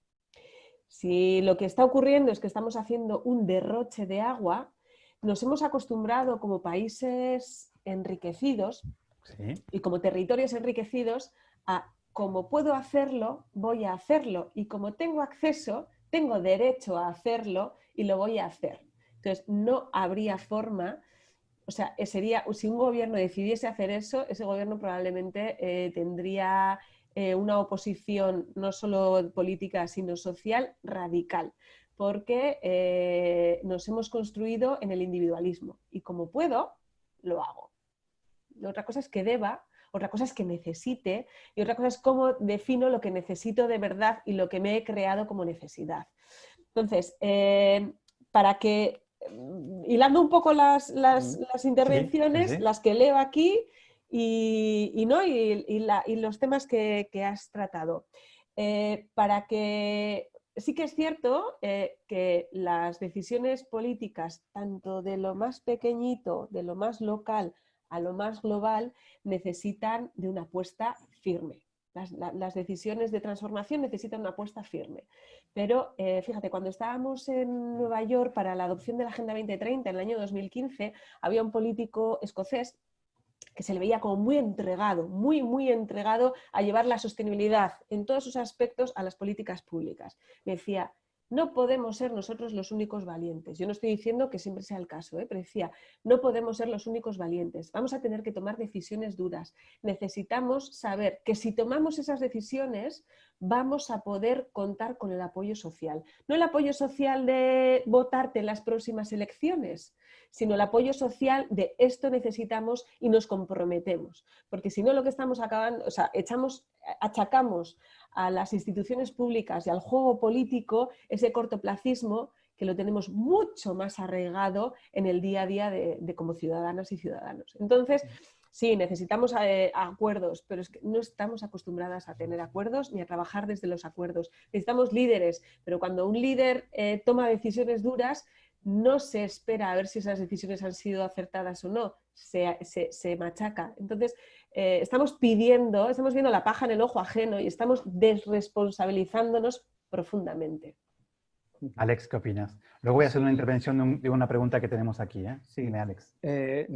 Si lo que está ocurriendo es que estamos haciendo un derroche de agua, nos hemos acostumbrado como países enriquecidos Sí. y como territorios enriquecidos a como puedo hacerlo, voy a hacerlo y como tengo acceso, tengo derecho a hacerlo y lo voy a hacer. Entonces, no habría forma, o sea, eh, sería, si un gobierno decidiese hacer eso, ese gobierno probablemente eh, tendría eh, una oposición no solo política, sino social radical, porque eh, nos hemos construido en el individualismo y como puedo, lo hago. Otra cosa es que deba, otra cosa es que necesite y otra cosa es cómo defino lo que necesito de verdad y lo que me he creado como necesidad. Entonces, eh, para que, mm, hilando un poco las, las- Mm, las intervenciones, sí. las que leo aquí y, ¿no? y, los temas que, has tratado. Eh, para que sí que es cierto eh, que las decisiones políticas, tanto de lo más pequeñito, de lo más local a lo más global, necesitan de una apuesta firme. Las, decisiones de transformación necesitan una apuesta firme. Pero eh, fíjate, cuando estábamos en Nueva York para la adopción de la Agenda 2030 en el año 2015, había un político escocés que se le veía como muy entregado, muy, muy entregado a llevar la sostenibilidad en todos sus aspectos a las políticas públicas. Me decía, no podemos ser nosotros los únicos valientes. Yo no estoy diciendo que siempre sea el caso, ¿eh? pero decía, no podemos ser los únicos valientes. Vamos a tener que tomar decisiones duras. Necesitamos saber que si tomamos esas decisiones vamos a poder contar con el apoyo social. No el apoyo social de votarte en las próximas elecciones, sino el apoyo social de esto necesitamos y nos comprometemos. Porque si no lo que estamos acabando, o sea, echamos, achacamos a las instituciones públicas y al juego político ese cortoplacismo que lo tenemos mucho más arraigado en el día a día de, como ciudadanas y ciudadanos. Entonces, sí, necesitamos eh, acuerdos, pero es que no estamos acostumbradas a tener acuerdos ni a trabajar desde los acuerdos. Necesitamos líderes, pero cuando un líder eh, toma decisiones duras, no se espera a ver si esas decisiones han sido acertadas o no, se, se machaca. Entonces, eh, estamos pidiendo, estamos viendo la paja en el ojo ajeno y estamos desresponsabilizándonos profundamente. Alex, ¿qué opinas? Luego voy a hacer una intervención de, una pregunta que tenemos aquí. ¿eh? Sí, Alex. Eh,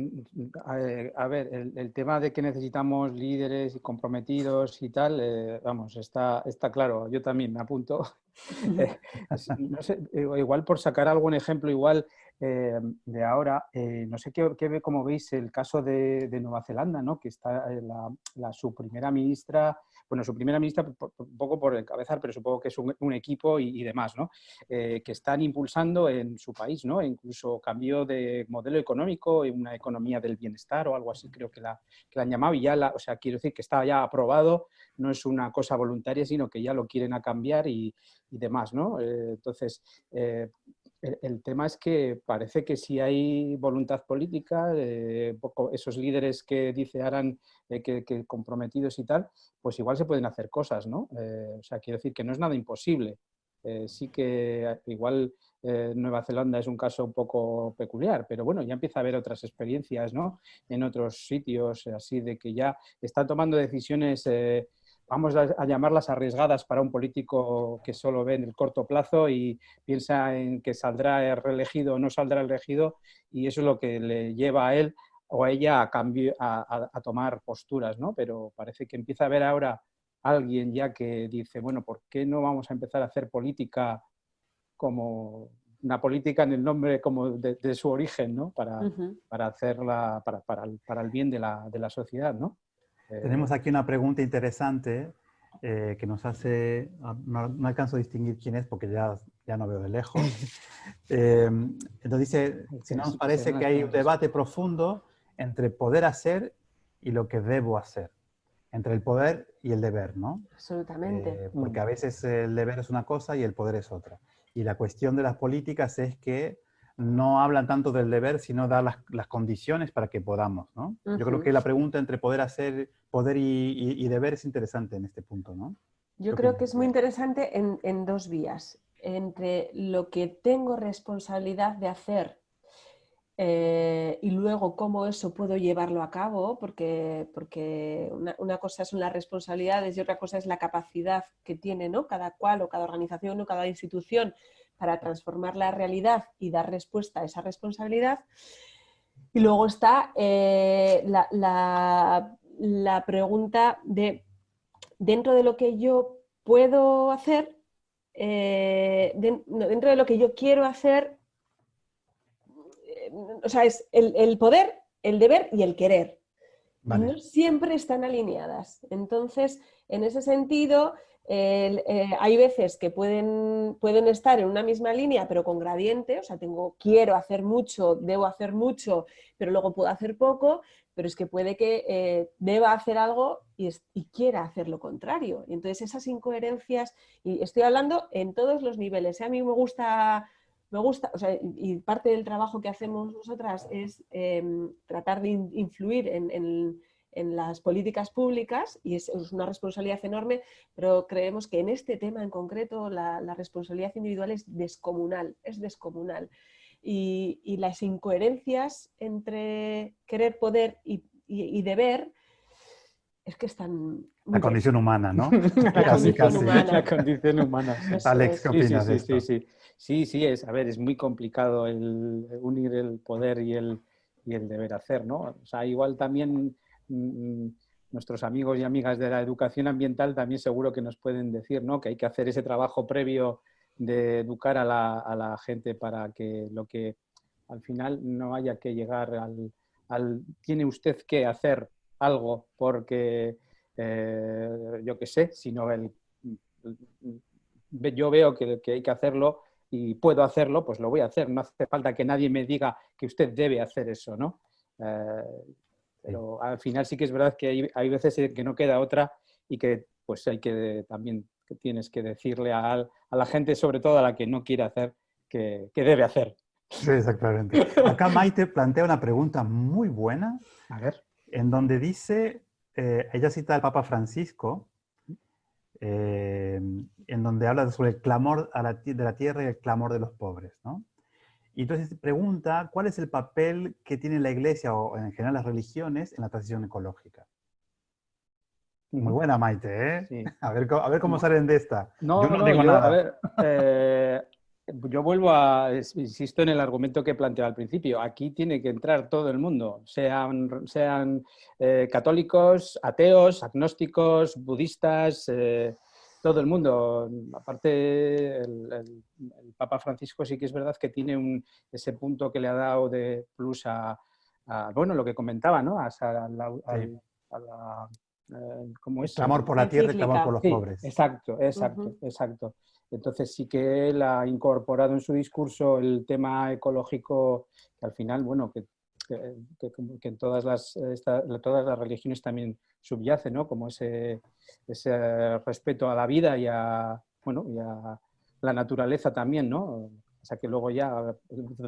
a, ver, el, tema de que necesitamos líderes y comprometidos y tal, eh, vamos, está, está claro. Yo también me apunto. [laughs] [laughs] no sé, igual por sacar algún ejemplo, igual eh, de ahora. Eh, no sé qué, qué, cómo veis el caso de, Nueva Zelanda, ¿no? que está eh, la, su primera ministra, bueno, su primera ministra un poco por encabezar, pero supongo que es un, equipo y, demás, ¿no? que están impulsando en su país, ¿no? incluso cambio de modelo económico, una economía del bienestar o algo así, creo que la, que han llamado, y ya, la, o sea, quiero decir que está ya aprobado, no es una cosa voluntaria, sino que ya lo quieren a cambiar y, y demás, ¿no? entonces, el, tema es que parece que si hay voluntad política, eh, esos líderes que dice Aran eh, que, comprometidos y tal, pues igual se pueden hacer cosas, ¿no? Eh, o sea, quiero decir que no es nada imposible. sí que igual Nueva Zelanda es un caso un poco peculiar, pero bueno, ya empieza a haber otras experiencias, ¿no? En otros sitios, así de que ya están tomando decisiones vamos a, llamarlas arriesgadas para un político que solo ve en el corto plazo y piensa en que saldrá reelegido o no saldrá elegido y eso es lo que le lleva a él o a ella a, cambio, a, tomar posturas, ¿no? Pero parece que empieza a haber ahora alguien ya que dice, bueno, ¿por qué no vamos a empezar a hacer política como una política en el nombre como de, su origen, ¿no? Para, para hacerla, para, para, el, para, el, bien de la, de la sociedad, ¿no? Tenemos aquí una pregunta interesante eh, que nos hace, ah, no, alcanzo a distinguir quién es porque ya, ya no veo de lejos. [laughs] Eh, entonces dice, si no nos parece que hay un debate profundo entre poder hacer y lo que debo hacer, entre el poder y el deber, ¿no? Absolutamente. Eh, porque a veces el deber es una cosa y el poder es otra. Y la cuestión de las políticas es que no hablan tanto del deber, sino dar las, condiciones para que podamos, ¿no? Yo creo que la pregunta entre poder hacer, poder y, deber es interesante en este punto, ¿no? Yo creo que es muy interesante en, dos vías. Entre lo que tengo responsabilidad de hacer eh, y luego cómo eso puedo llevarlo a cabo, porque, porque una, una, cosa son las responsabilidades y otra cosa es la capacidad que tiene ¿no? cada cual o cada organización o cada institución para transformar la realidad y dar respuesta a esa responsabilidad. Y luego está eh, la, pregunta de, dentro de lo que yo puedo hacer, eh, dentro de lo que yo quiero hacer, eh, o sea, es el, poder, el deber y el querer. No siempre están alineadas. Entonces, en ese sentido, eh, hay veces que pueden, pueden estar en una misma línea, pero con gradiente, o sea, tengo, quiero hacer mucho, debo hacer mucho, pero luego puedo hacer poco, pero es que puede que eh, deba hacer algo y, quiera hacer lo contrario. Y entonces esas incoherencias, y estoy hablando en todos los niveles, ¿eh? a mí me gusta, me gusta, o sea, y parte del trabajo que hacemos nosotras es em, tratar de influir en en las políticas públicas y es, una responsabilidad enorme, pero creemos que en este tema en concreto la, responsabilidad individual es descomunal, es descomunal. Y, las incoherencias entre querer, poder y, deber es que están... La condición humana, ¿no? La, condición humana. la condición humana. Alex, ¿qué opinas sí, sí, sí, sí, sí, es, a ver, es muy complicado el unir el poder y el, y el deber hacer, ¿no? O sea, igual también nuestros amigos y amigas de la educación ambiental también seguro que nos pueden decir ¿no? que hay que hacer ese trabajo previo de educar a la, gente para que lo que al final no haya que llegar al, tiene usted que hacer algo porque eh, yo qué sé, sino el, yo veo que, hay que hacerlo y puedo hacerlo, pues lo voy a hacer. No hace falta que nadie me diga que usted debe hacer eso, ¿no? Eh, pero al final sí que es verdad que hay, hay veces que no queda otra y que pues hay que también que tienes que decirle a, a, la gente, sobre todo a la que no quiere hacer, que, que, debe hacer. Sí, exactamente. Acá Maite plantea una pregunta muy buena, a ver. en donde dice, eh, ella cita al Papa Francisco, eh, en donde habla sobre el clamor a la, de la tierra y el clamor de los pobres, ¿no? Y entonces pregunta, ¿cuál es el papel que tiene la iglesia o en general las religiones en la transición ecológica? Muy buena, Maite, ¿eh? [laughs] A, ver, a ver cómo salen de esta. No, yo no, digo nada. A ver, eh, yo vuelvo a, insisto en el argumento que planteaba al principio, aquí tiene que entrar todo el mundo, sean, sean eh, católicos, ateos, agnósticos, budistas, todo el mundo. Aparte, el, Papa Francisco sí que es verdad que tiene un, ese punto que le ha dado de plus a, bueno, lo que comentaba, ¿no? A, la, eh, ¿cómo es? Clamor por la tierra y clamor por los pobres. Exacto, exacto, exacto. Entonces sí que él ha incorporado en su discurso el tema ecológico, que al final, bueno, que que, en todas las, todas las religiones también subyace, ¿no? como ese, ese respeto a la vida y a, bueno, y a la naturaleza también, ¿no? O sea que luego ya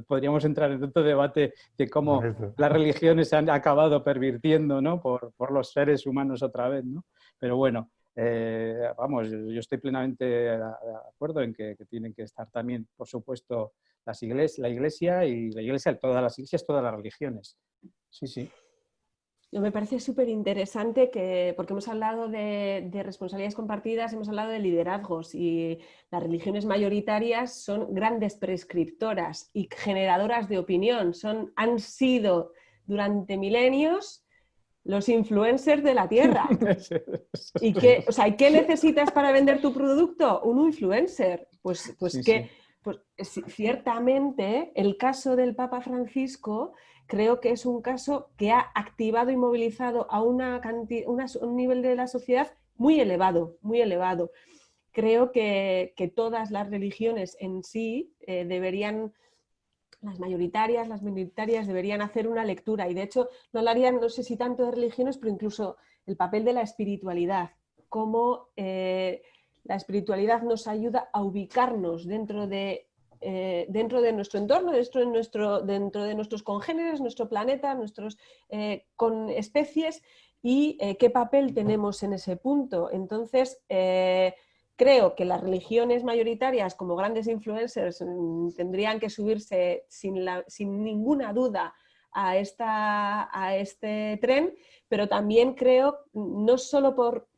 podríamos entrar en otro debate de cómo las religiones se han acabado pervirtiendo ¿no? por, por, los seres humanos otra vez. ¿no? Pero bueno, eh, vamos, yo estoy plenamente de acuerdo en que, que, tienen que estar también, por supuesto, las iglesias, la iglesia y la iglesia, todas las iglesias, todas las religiones. Sí, sí. Me parece súper interesante que, porque hemos hablado de, responsabilidades compartidas, hemos hablado de liderazgos y las religiones mayoritarias son grandes prescriptoras y generadoras de opinión. Son, han sido durante milenios los influencers de la Tierra. [laughs] ¿Y qué, o sea, ¿qué necesitas para vender tu producto? Un influencer. Pues, pues que pues ciertamente el caso del Papa Francisco creo que es un caso que ha activado y movilizado a una un nivel de la sociedad muy elevado, muy elevado. Creo que, todas las religiones en sí eh, deberían, las mayoritarias, las minoritarias, deberían hacer una lectura y de hecho no hablarían, no sé si tanto de religiones, pero incluso el papel de la espiritualidad, cómo eh, la espiritualidad nos ayuda a ubicarnos dentro de, eh, dentro de nuestro entorno, dentro de, nuestro, dentro de nuestros congéneres, nuestro planeta, nuestros, eh, con especies y eh, qué papel tenemos en ese punto. Entonces, creo que las religiones mayoritarias como grandes influencers mm, tendrían que subirse sin, sin ninguna duda a, esta, a este tren, pero también creo, no solo por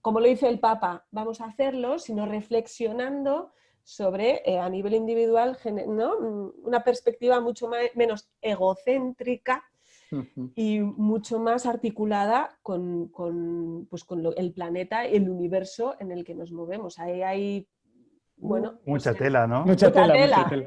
como lo dice el Papa, vamos a hacerlo, sino reflexionando sobre, eh, a nivel individual, ¿no? una perspectiva mucho menos egocéntrica y mucho más articulada con, pues, el planeta, el universo en el que nos movemos. Ahí hay bueno, mucha tela, ¿no? Mucha, tela,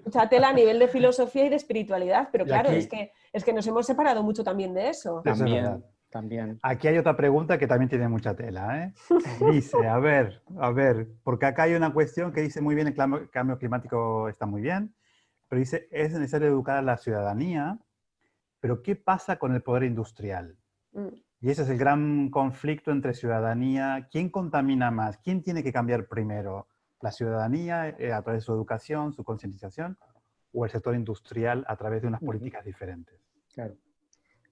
mucha, tela, a nivel de filosofía y de espiritualidad, pero claro, es, que, es que nos hemos separado mucho también de eso. También. También. Aquí hay otra pregunta que también tiene mucha tela. ¿eh? [laughs] Dice, a ver, a ver, porque acá hay una cuestión que dice muy bien, el cambio climático está muy bien, pero dice, es necesario educar a la ciudadanía, pero ¿qué pasa con el poder industrial? Mm. Y ese es el gran conflicto entre ciudadanía. ¿Quién contamina más? ¿Quién tiene que cambiar primero? ¿La ciudadanía eh, a través de su educación, su concientización? ¿O el sector industrial a través de unas políticas diferentes? Claro.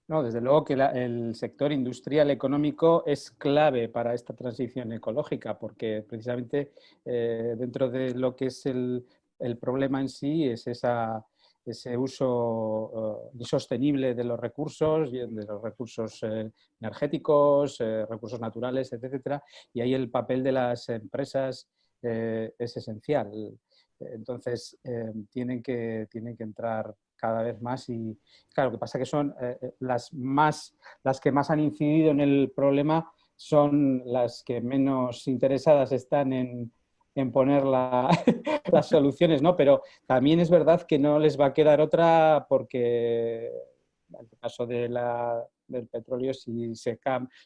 No, desde luego que el sector industrial económico es clave para esta transición ecológica, porque precisamente eh, dentro de lo que es el, problema en sí es esa, ese uso eh, insostenible de los recursos, de los recursos eh, energéticos, recursos naturales, etcétera, y ahí el papel de las empresas es esencial. Entonces, tienen, que, tienen que entrar cada vez más y claro, lo que pasa que son eh, eh, las, más, las que más han incidido en el problema son las que menos interesadas están en, poner [laughs] las soluciones, ¿no? Pero también es verdad que no les va a quedar otra porque en el caso de la, del petróleo, si se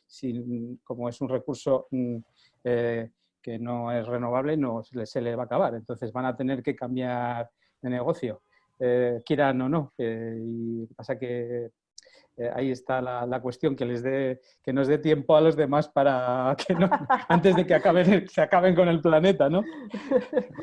si, como es un recurso mm, eh, que no es renovable, no se le va a acabar. Entonces van a tener que cambiar de negocio. Eh, quieran o no. Eh, y pasa que eh, ahí está la, cuestión, que, les dé, que nos dé tiempo a los demás para [laughs] que no, antes de que acaben, se acaben con el planeta, ¿no?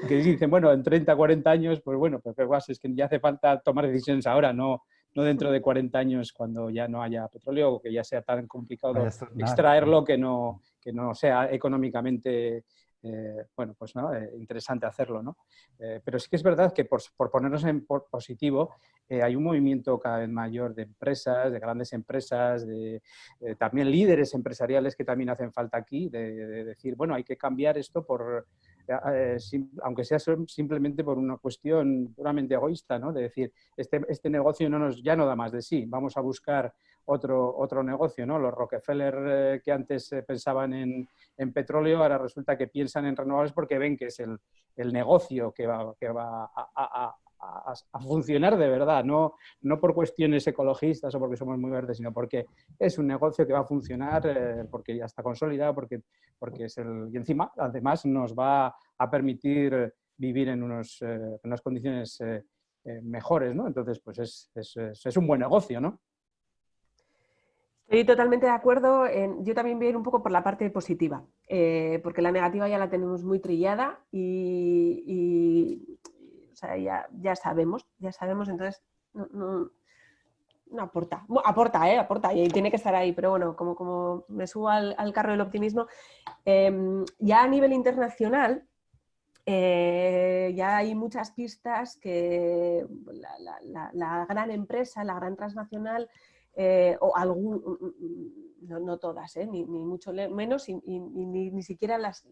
Que dicen, bueno, en 30, 40 años, pues bueno, pues es que ya hace falta tomar decisiones ahora, no, no dentro de 40 años cuando ya no haya petróleo o que ya sea tan complicado extraerlo que no, que no sea económicamente eh, bueno, pues ¿no? Eh, interesante hacerlo. ¿no? Eh, pero sí que es verdad que por, ponernos en positivo, hay un movimiento cada vez mayor de empresas, de grandes empresas, de también líderes empresariales que también hacen falta aquí, de, decir, bueno, hay que cambiar esto por, aunque sea simplemente por una cuestión puramente egoísta, ¿no? de decir, este, este negocio no nos, ya no da más de sí, vamos a buscar otro, otro negocio. ¿no? Los Rockefeller eh, que antes eh, pensaban en, petróleo, ahora resulta que piensan en renovables porque ven que es el, el negocio que va, que va a, a, funcionar de verdad, no, no por cuestiones ecologistas o porque somos muy verdes, sino porque es un negocio que va a funcionar eh, porque ya está consolidado, porque, porque es el... Y encima, además, nos va a permitir vivir en, unos, en unas condiciones mejores, ¿no? Entonces, pues es, es, es un buen negocio, ¿no? Estoy totalmente de acuerdo. yo también voy a ir un poco por la parte positiva, eh, porque la negativa ya la tenemos muy trillada y, ya, sabemos, ya sabemos, entonces no, aporta, aporta, ¿eh? aporta y tiene que estar ahí, pero bueno, como, como me subo al, carro del optimismo, em, ya a nivel internacional eh, ya hay muchas pistas que la, gran empresa, la gran transnacional, eh, o algún, mm, mm, mm, no, todas, ¿eh? ni, mucho menos, y, ni, siquiera las,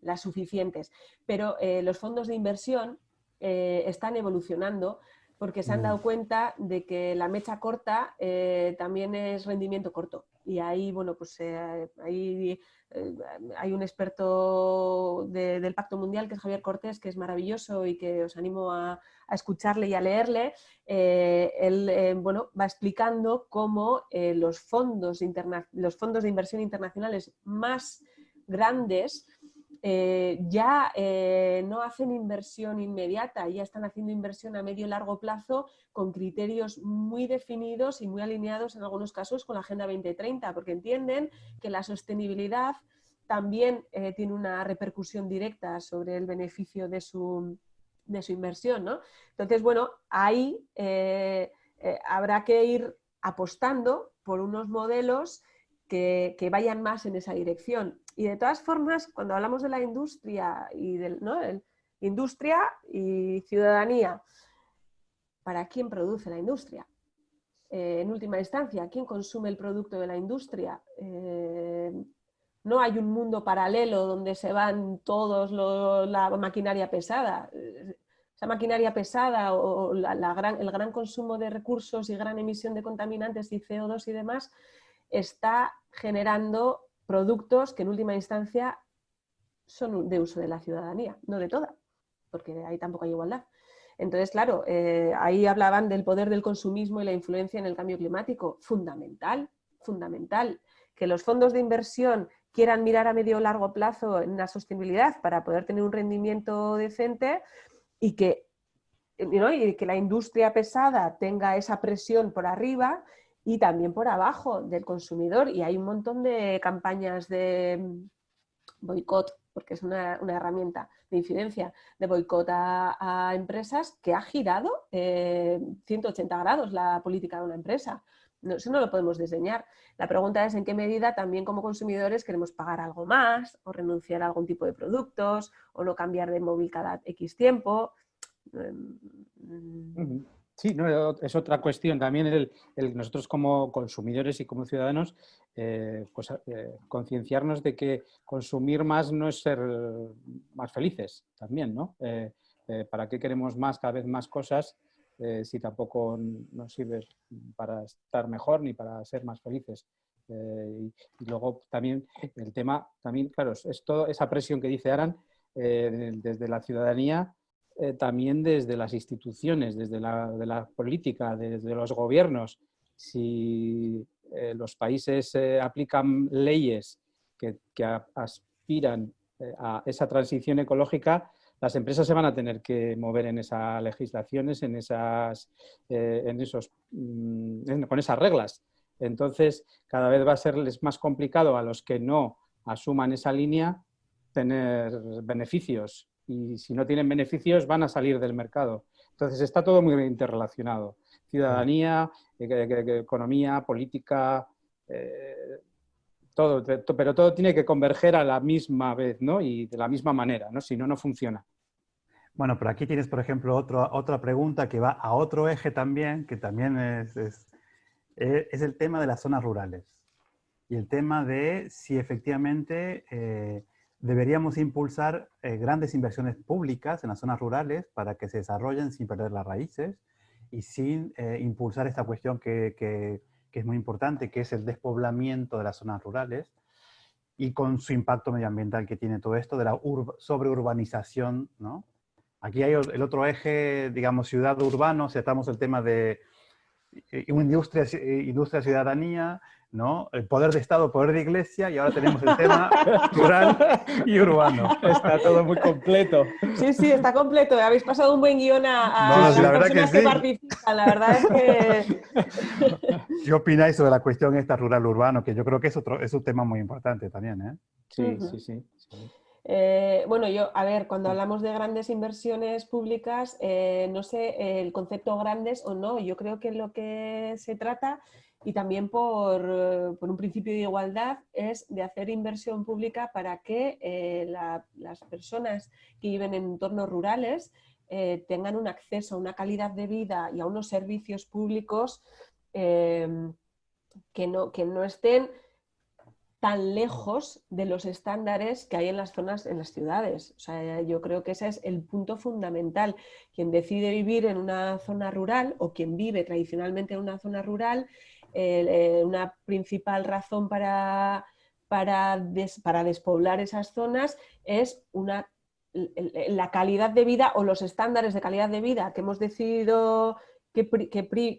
las suficientes. Pero eh, los fondos de inversión están evolucionando porque se han dado cuenta de que la mecha corta también es rendimiento corto. Y ahí, bueno, pues ahí hay un experto del Pacto Mundial que es Javier Cortés, que es maravilloso y que os animo a, escucharle y a leerle. Eh, él eh, bueno, va explicando cómo los, fondos los fondos de inversión internacionales más grandes ya no hacen inversión inmediata, ya están haciendo inversión a medio y largo plazo con criterios muy definidos y muy alineados en algunos casos con la Agenda 2030, porque entienden que la sostenibilidad también eh, tiene una repercusión directa sobre el beneficio de su, inversión. ¿no? Entonces, bueno, ahí eh, eh, habrá que ir apostando por unos modelos que, vayan más en esa dirección. Y de todas formas, cuando hablamos de la industria y del, ¿no? industria y ciudadanía, para quién produce la industria. Eh, en última instancia, ¿quién consume el producto de la industria? No hay un mundo paralelo donde se van todos la maquinaria pesada. Esa maquinaria pesada o el gran consumo de recursos y gran emisión de contaminantes y CO2 y demás está generando productos que en última instancia son de uso de la ciudadanía, no de toda, porque ahí tampoco hay igualdad. Entonces, claro, eh, ahí hablaban del poder del consumismo y la influencia en el cambio climático. Fundamental, fundamental. Que los fondos de inversión quieran mirar a medio o largo plazo en la sostenibilidad para poder tener un rendimiento decente y que, y que la industria pesada tenga esa presión por arriba y también por abajo del consumidor. Y hay un montón de campañas de boicot porque es una, herramienta de incidencia de boicot a, empresas que ha girado 180 eh, grados la política de una empresa. No, eso no lo podemos diseñar. La pregunta es en qué medida también como consumidores queremos pagar algo más o renunciar a algún tipo de productos o no cambiar de móvil cada X tiempo. Em, sí, no, es otra cuestión. También el, nosotros como consumidores y como ciudadanos, eh, pues, eh, concienciarnos de que consumir más no es ser más felices también, ¿no? Eh, ¿Para qué queremos más, cada vez más cosas eh, si tampoco nos sirve para estar mejor ni para ser más felices. Eh, y, luego también el tema, también, claro, es toda esa presión que dice Aran eh, desde la ciudadanía, también desde las instituciones, desde la, de la política, desde los gobiernos. Si los países aplican leyes que, que aspiran a esa transición ecológica, las empresas se van a tener que mover en esas legislaciones, en esas, eh, en esos, mm, con esas reglas. Entonces, cada vez va a serles más complicado a los que no asuman esa línea tener beneficios. Y si no tienen beneficios, van a salir del mercado. Entonces, está todo muy interrelacionado. Ciudadanía, eh, economía, política, eh, todo, pero todo tiene que converger a la misma vez, ¿no? Y de la misma manera, ¿no? Si no, no funciona. Bueno, pero aquí tienes, por ejemplo, otro, otra pregunta que va a otro eje también, que también es, es, eh, el tema de las zonas rurales. Y el tema de si efectivamente eh, deberíamos impulsar eh, grandes inversiones públicas en las zonas rurales para que se desarrollen sin perder las raíces y sin impulsar esta cuestión que, que que es muy importante, que es el despoblamiento de las zonas rurales y con su impacto medioambiental que tiene todo esto de la sobreurbanización, ¿no? Aquí hay el otro eje, digamos, ciudad-urbano, si estamos el tema de eh, industria, eh, industria ciudadanía, ¿no? El poder de Estado, poder de Iglesia, y ahora tenemos el tema [laughs] rural y urbano. Está todo muy completo. Sí, sí, está completo. Habéis pasado un buen guion a, las personas que, participan. La verdad es que... [laughs] ¿Qué opináis sobre la cuestión esta rural-urbano? Que yo creo que es, otro, es un tema muy importante también, ¿eh? Sí, sí, sí. Eh, bueno, yo, a ver, cuando hablamos de grandes inversiones públicas, eh, no sé el concepto grandes o no, yo creo que lo que se trata y también por, eh, por, un principio de igualdad es de hacer inversión pública para que eh, las personas que viven en entornos rurales eh, tengan un acceso a una calidad de vida y a unos servicios públicos em, que, no, que no estén tan lejos de los estándares que hay en las zonas, en las ciudades. O sea, yo creo que ese es el punto fundamental. Quien decide vivir en una zona rural o quien vive tradicionalmente en una zona rural eh, una principal razón para, para, para, despoblar esas zonas es una, la calidad de vida o los estándares de calidad de vida que hemos decidido que,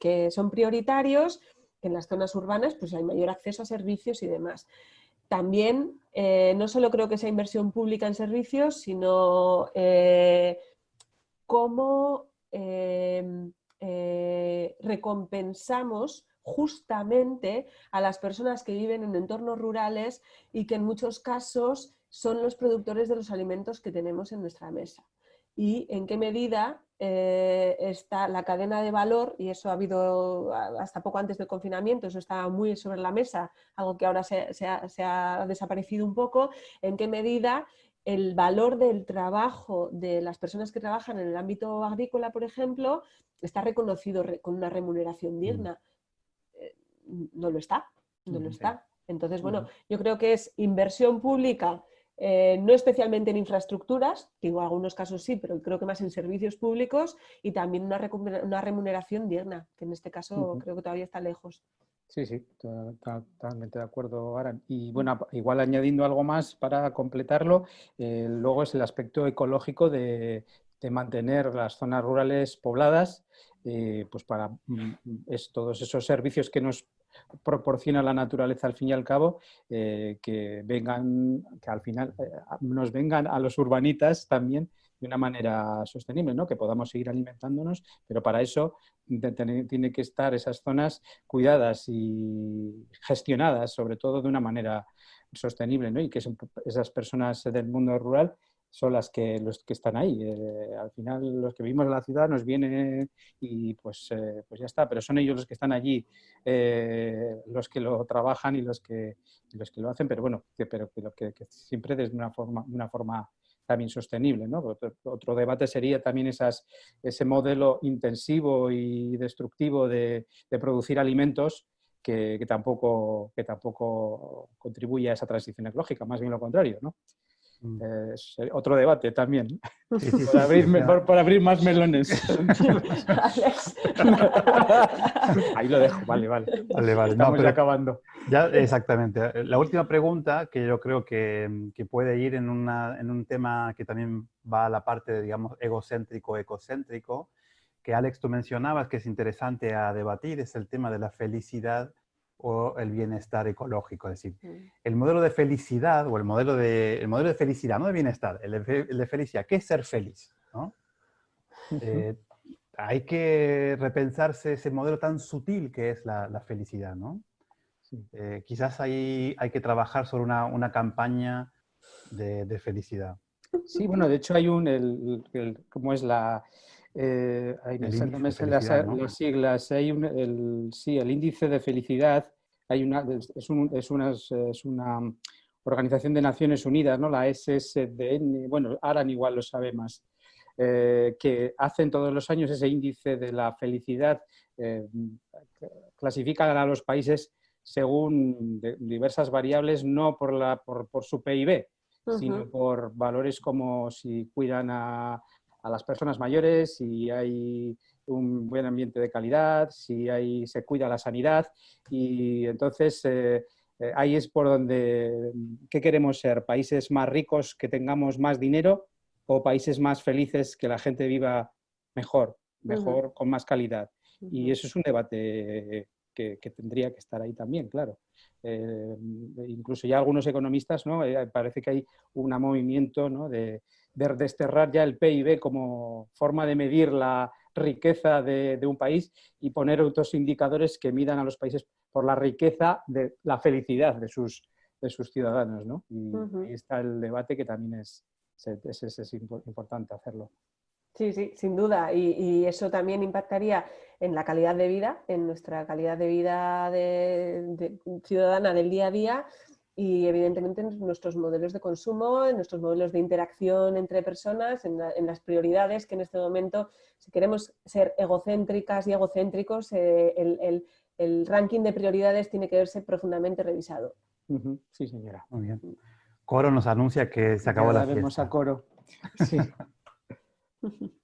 que, son prioritarios, en las zonas urbanas pues hay mayor acceso a servicios y demás. También eh, no solo creo que sea inversión pública en servicios, sino eh, cómo recompensamos justamente a las personas que viven en entornos rurales y que en muchos casos son los productores de los alimentos que tenemos en nuestra mesa. Y en qué medida eh, está la cadena de valor, y eso ha habido hasta poco antes del confinamiento, eso estaba muy sobre la mesa, algo que ahora se, ha, desaparecido un poco, en qué medida el valor del trabajo de las personas que trabajan en el ámbito agrícola, por ejemplo, está reconocido con una remuneración mm. digna no lo está, no lo está. Entonces, bueno, yo creo que es inversión pública, eh, no especialmente en infraestructuras, digo, en algunos casos sí, pero creo que más en servicios públicos y también una, remuneración digna, que en este caso creo que todavía está lejos. Sí, sí, totalmente de acuerdo, Aran. Y bueno, igual añadiendo algo más para completarlo, eh, luego es el aspecto ecológico de, mantener las zonas rurales pobladas, eh, pues para mm, es, todos esos servicios que nos proporciona la naturaleza al fin y al cabo, eh, que vengan, que al final eh, nos vengan a los urbanitas también de una manera sostenible, ¿no? que podamos seguir alimentándonos, pero para eso tiene que estar esas zonas cuidadas y gestionadas, sobre todo de una manera sostenible, ¿no? y que esas personas del mundo rural son las que, los que están ahí. Eh, al final los que vivimos en la ciudad nos vienen y pues, eh, pues ya está, pero son ellos los que están allí, eh, los que lo trabajan y los que, los que lo hacen, pero bueno, que, pero que, que, siempre desde una forma, una forma también sostenible. ¿no? Otro, debate sería también esas, ese modelo intensivo y destructivo de, de producir alimentos que, tampoco, que tampoco contribuye a esa transición ecológica, más bien lo contrario. ¿no? Mm. Es otro debate también, [laughs] por, abrir, abrir, más melones. [laughs] [laughs] Ahí lo dejo, vale, vale. vale, vale. Estamos ya acabando. Ya, exactamente. La última pregunta, que yo creo que, que puede ir en, una, en, un tema que también va a la parte, de, digamos, egocéntrico, ecocéntrico, que Alex tú mencionabas que es interesante a debatir, es el tema de la felicidad o el bienestar ecológico. Es decir, mm. el modelo de felicidad o el modelo de, el modelo de felicidad, no de bienestar, el de, felicidad. ¿Qué es ser feliz? Eh, hay que repensarse ese modelo tan sutil que es la, felicidad. ¿no? Eh, quizás ahí hay que trabajar sobre una, una campaña de, felicidad. Sí, bueno, de hecho hay un, el, ¿cómo es la, eh, las, siglas, hay un, el, sí, el índice de felicidad, hay una, es, un, es, una, es, una, organización de Naciones Unidas, ¿no? la SSDN, bueno, Aran igual lo sabe más, eh, que hacen todos los años ese índice de la felicidad, eh, clasifican a los países según diversas variables, no por, la, por, por su PIB, sino por valores como si cuidan a, a las personas mayores, si hay un buen ambiente de calidad, si hay, se cuida la sanidad y entonces eh, eh, ahí es por donde, ¿qué queremos ser? ¿Países más ricos que tengamos más dinero o países más felices que la gente viva mejor, mejor, con más calidad? Y eso es un debate que, tendría que estar ahí también, claro. Eh, incluso ya algunos economistas, ¿no? parece que hay un movimiento ¿no? de, de desterrar ya el PIB como forma de medir la riqueza de, un país y poner otros indicadores que midan a los países por la riqueza de la felicidad de sus, de sus ciudadanos. ¿no? Y ahí está el debate que también es, es, importante hacerlo. Sí, sí, sin duda. Y, eso también impactaría en la calidad de vida, en nuestra calidad de vida de, ciudadana del día a día y evidentemente en nuestros modelos de consumo, en nuestros modelos de interacción entre personas, en, las prioridades que en este momento, si queremos ser egocéntricas y egocéntricos, eh, el, ranking de prioridades tiene que verse profundamente revisado. Sí, señora. Muy bien. Coro nos anuncia que se acabó la, la vemos a Coro. [laughs] Sí. [laughs]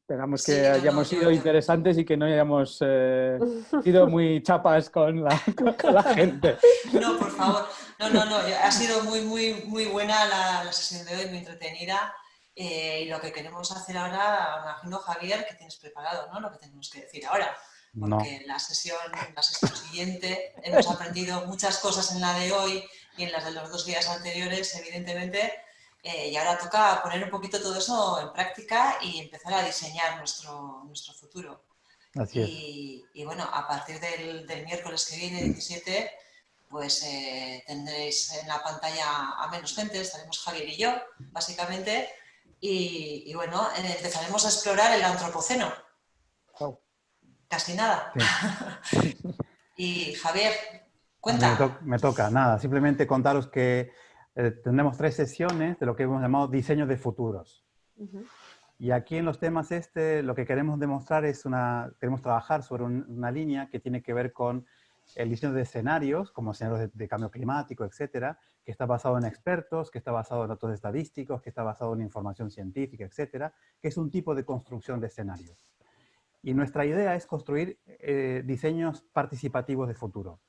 esperamos que hayamos sido interesantes y que no hayamos eh, [laughs] sido muy chapas [laughs] con la, gente. No, por favor. No, no, no. Ha sido muy, muy, muy buena la, sesión de hoy, muy entretenida. Eh, y lo que queremos hacer ahora, me imagino, Javier, que tienes preparado, ¿no? Lo que tenemos que decir ahora. Porque en la sesión, la sesión siguiente hemos aprendido muchas cosas en la de hoy y en las de los dos días anteriores, evidentemente, eh, y ahora toca poner un poquito todo eso en práctica y empezar a diseñar nuestro, nuestro futuro. Así y, bueno, a partir del, miércoles que viene, 17, pues eh, tendréis en la pantalla a menos gente, estaremos Javier y yo, básicamente, y, bueno, eh, empezaremos a explorar el antropoceno. Casi nada. [laughs] y Javier, cuenta. me toca, nada, simplemente contaros que eh, tenemos tres sesiones de lo que hemos llamado diseño de futuros. Y aquí en los temas este, lo que queremos demostrar es una, queremos trabajar sobre una línea que tiene que ver con el diseño de escenarios, como escenarios de, cambio climático, etcétera, que está basado en expertos, que está basado en datos estadísticos, que está basado en información científica, etcétera, que es un tipo de construcción de escenarios. Y nuestra idea es construir eh, diseños participativos de futuro.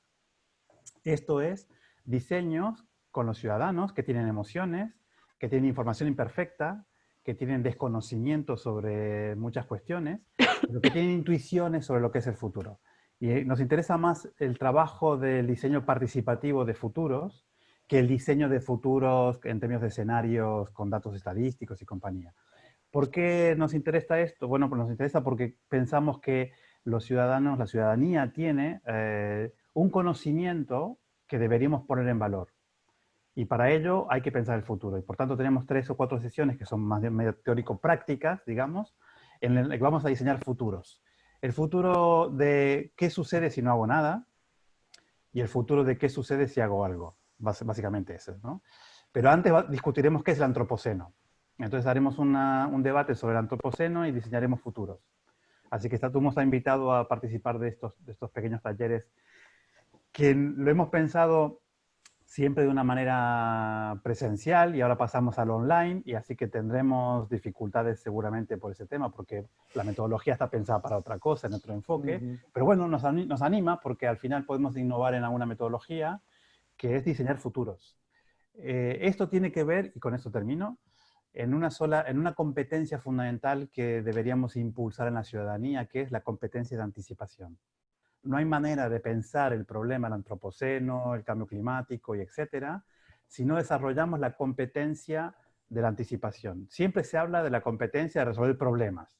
Esto es, diseños con los ciudadanos que tienen emociones, que tienen información imperfecta, que tienen desconocimiento sobre muchas cuestiones, pero que tienen intuiciones sobre lo que es el futuro. Y eh, nos interesa más el trabajo del diseño participativo de futuros que el diseño de futuros en términos de escenarios con datos estadísticos y compañía. ¿Por qué nos interesa esto? Bueno, pues nos interesa porque pensamos que los ciudadanos, la ciudadanía tiene eh, un conocimiento que deberíamos poner en valor. Y para ello hay que pensar el futuro. Y por tanto tenemos tres o cuatro sesiones que son más bien medio teórico-prácticas, digamos, en las que vamos a diseñar futuros. El futuro de qué sucede si no hago nada y el futuro de qué sucede si hago algo. Básicamente eso, ¿no? Pero antes discutiremos qué es el antropoceno. Entonces haremos un debate sobre el antropoceno y diseñaremos futuros. Así que tú está invitado a participar de estos, de estos pequeños talleres que lo hemos pensado siempre de una manera presencial y ahora pasamos al online y así que tendremos dificultades seguramente por ese tema porque la metodología está pensada para otra cosa, en otro enfoque, pero bueno, nos, nos, anima porque al final podemos innovar en alguna metodología que es diseñar futuros. Eh, esto tiene que ver, y con esto termino, en una, sola, en una competencia fundamental que deberíamos impulsar en la ciudadanía, que es la competencia de anticipación no hay manera de pensar el problema del antropoceno, el cambio climático y etcétera, si no desarrollamos la competencia de la anticipación. Siempre se habla de la competencia de resolver problemas.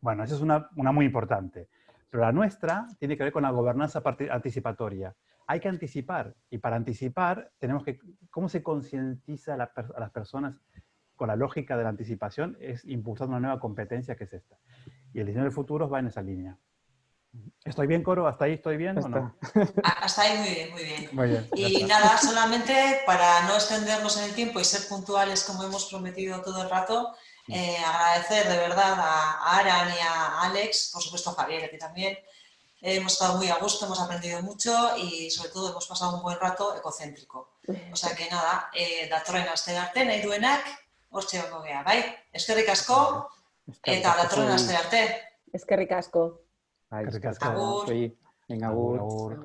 Bueno, esa es una, muy importante. Pero la nuestra tiene que ver con la gobernanza anticipatoria. Hay que anticipar, y para anticipar tenemos que, ¿cómo se concientiza a, las personas con la lógica de la anticipación? Es impulsar una nueva competencia que es esta. Y el diseño del futuro va en esa línea. ¿Estoy bien, Coro? ¿Hasta ahí estoy bien o no? Hasta ahí muy bien, muy bien. Muy bien y nada, solamente para no extendernos en el tiempo y ser puntuales como hemos prometido todo el rato, eh, agradecer de verdad a Aran y a Alex, por supuesto a Javier, aquí también. hemos estado muy a gusto, hemos aprendido mucho y sobre todo hemos pasado un buen rato ecocéntrico. O sea que nada, eh, datorren aste arte, nahi duenak, hortxe bai? Eskerrik asko, eta datorren aste arte. Eskerrik asko. Ay, Agur. Venga, agur. agur.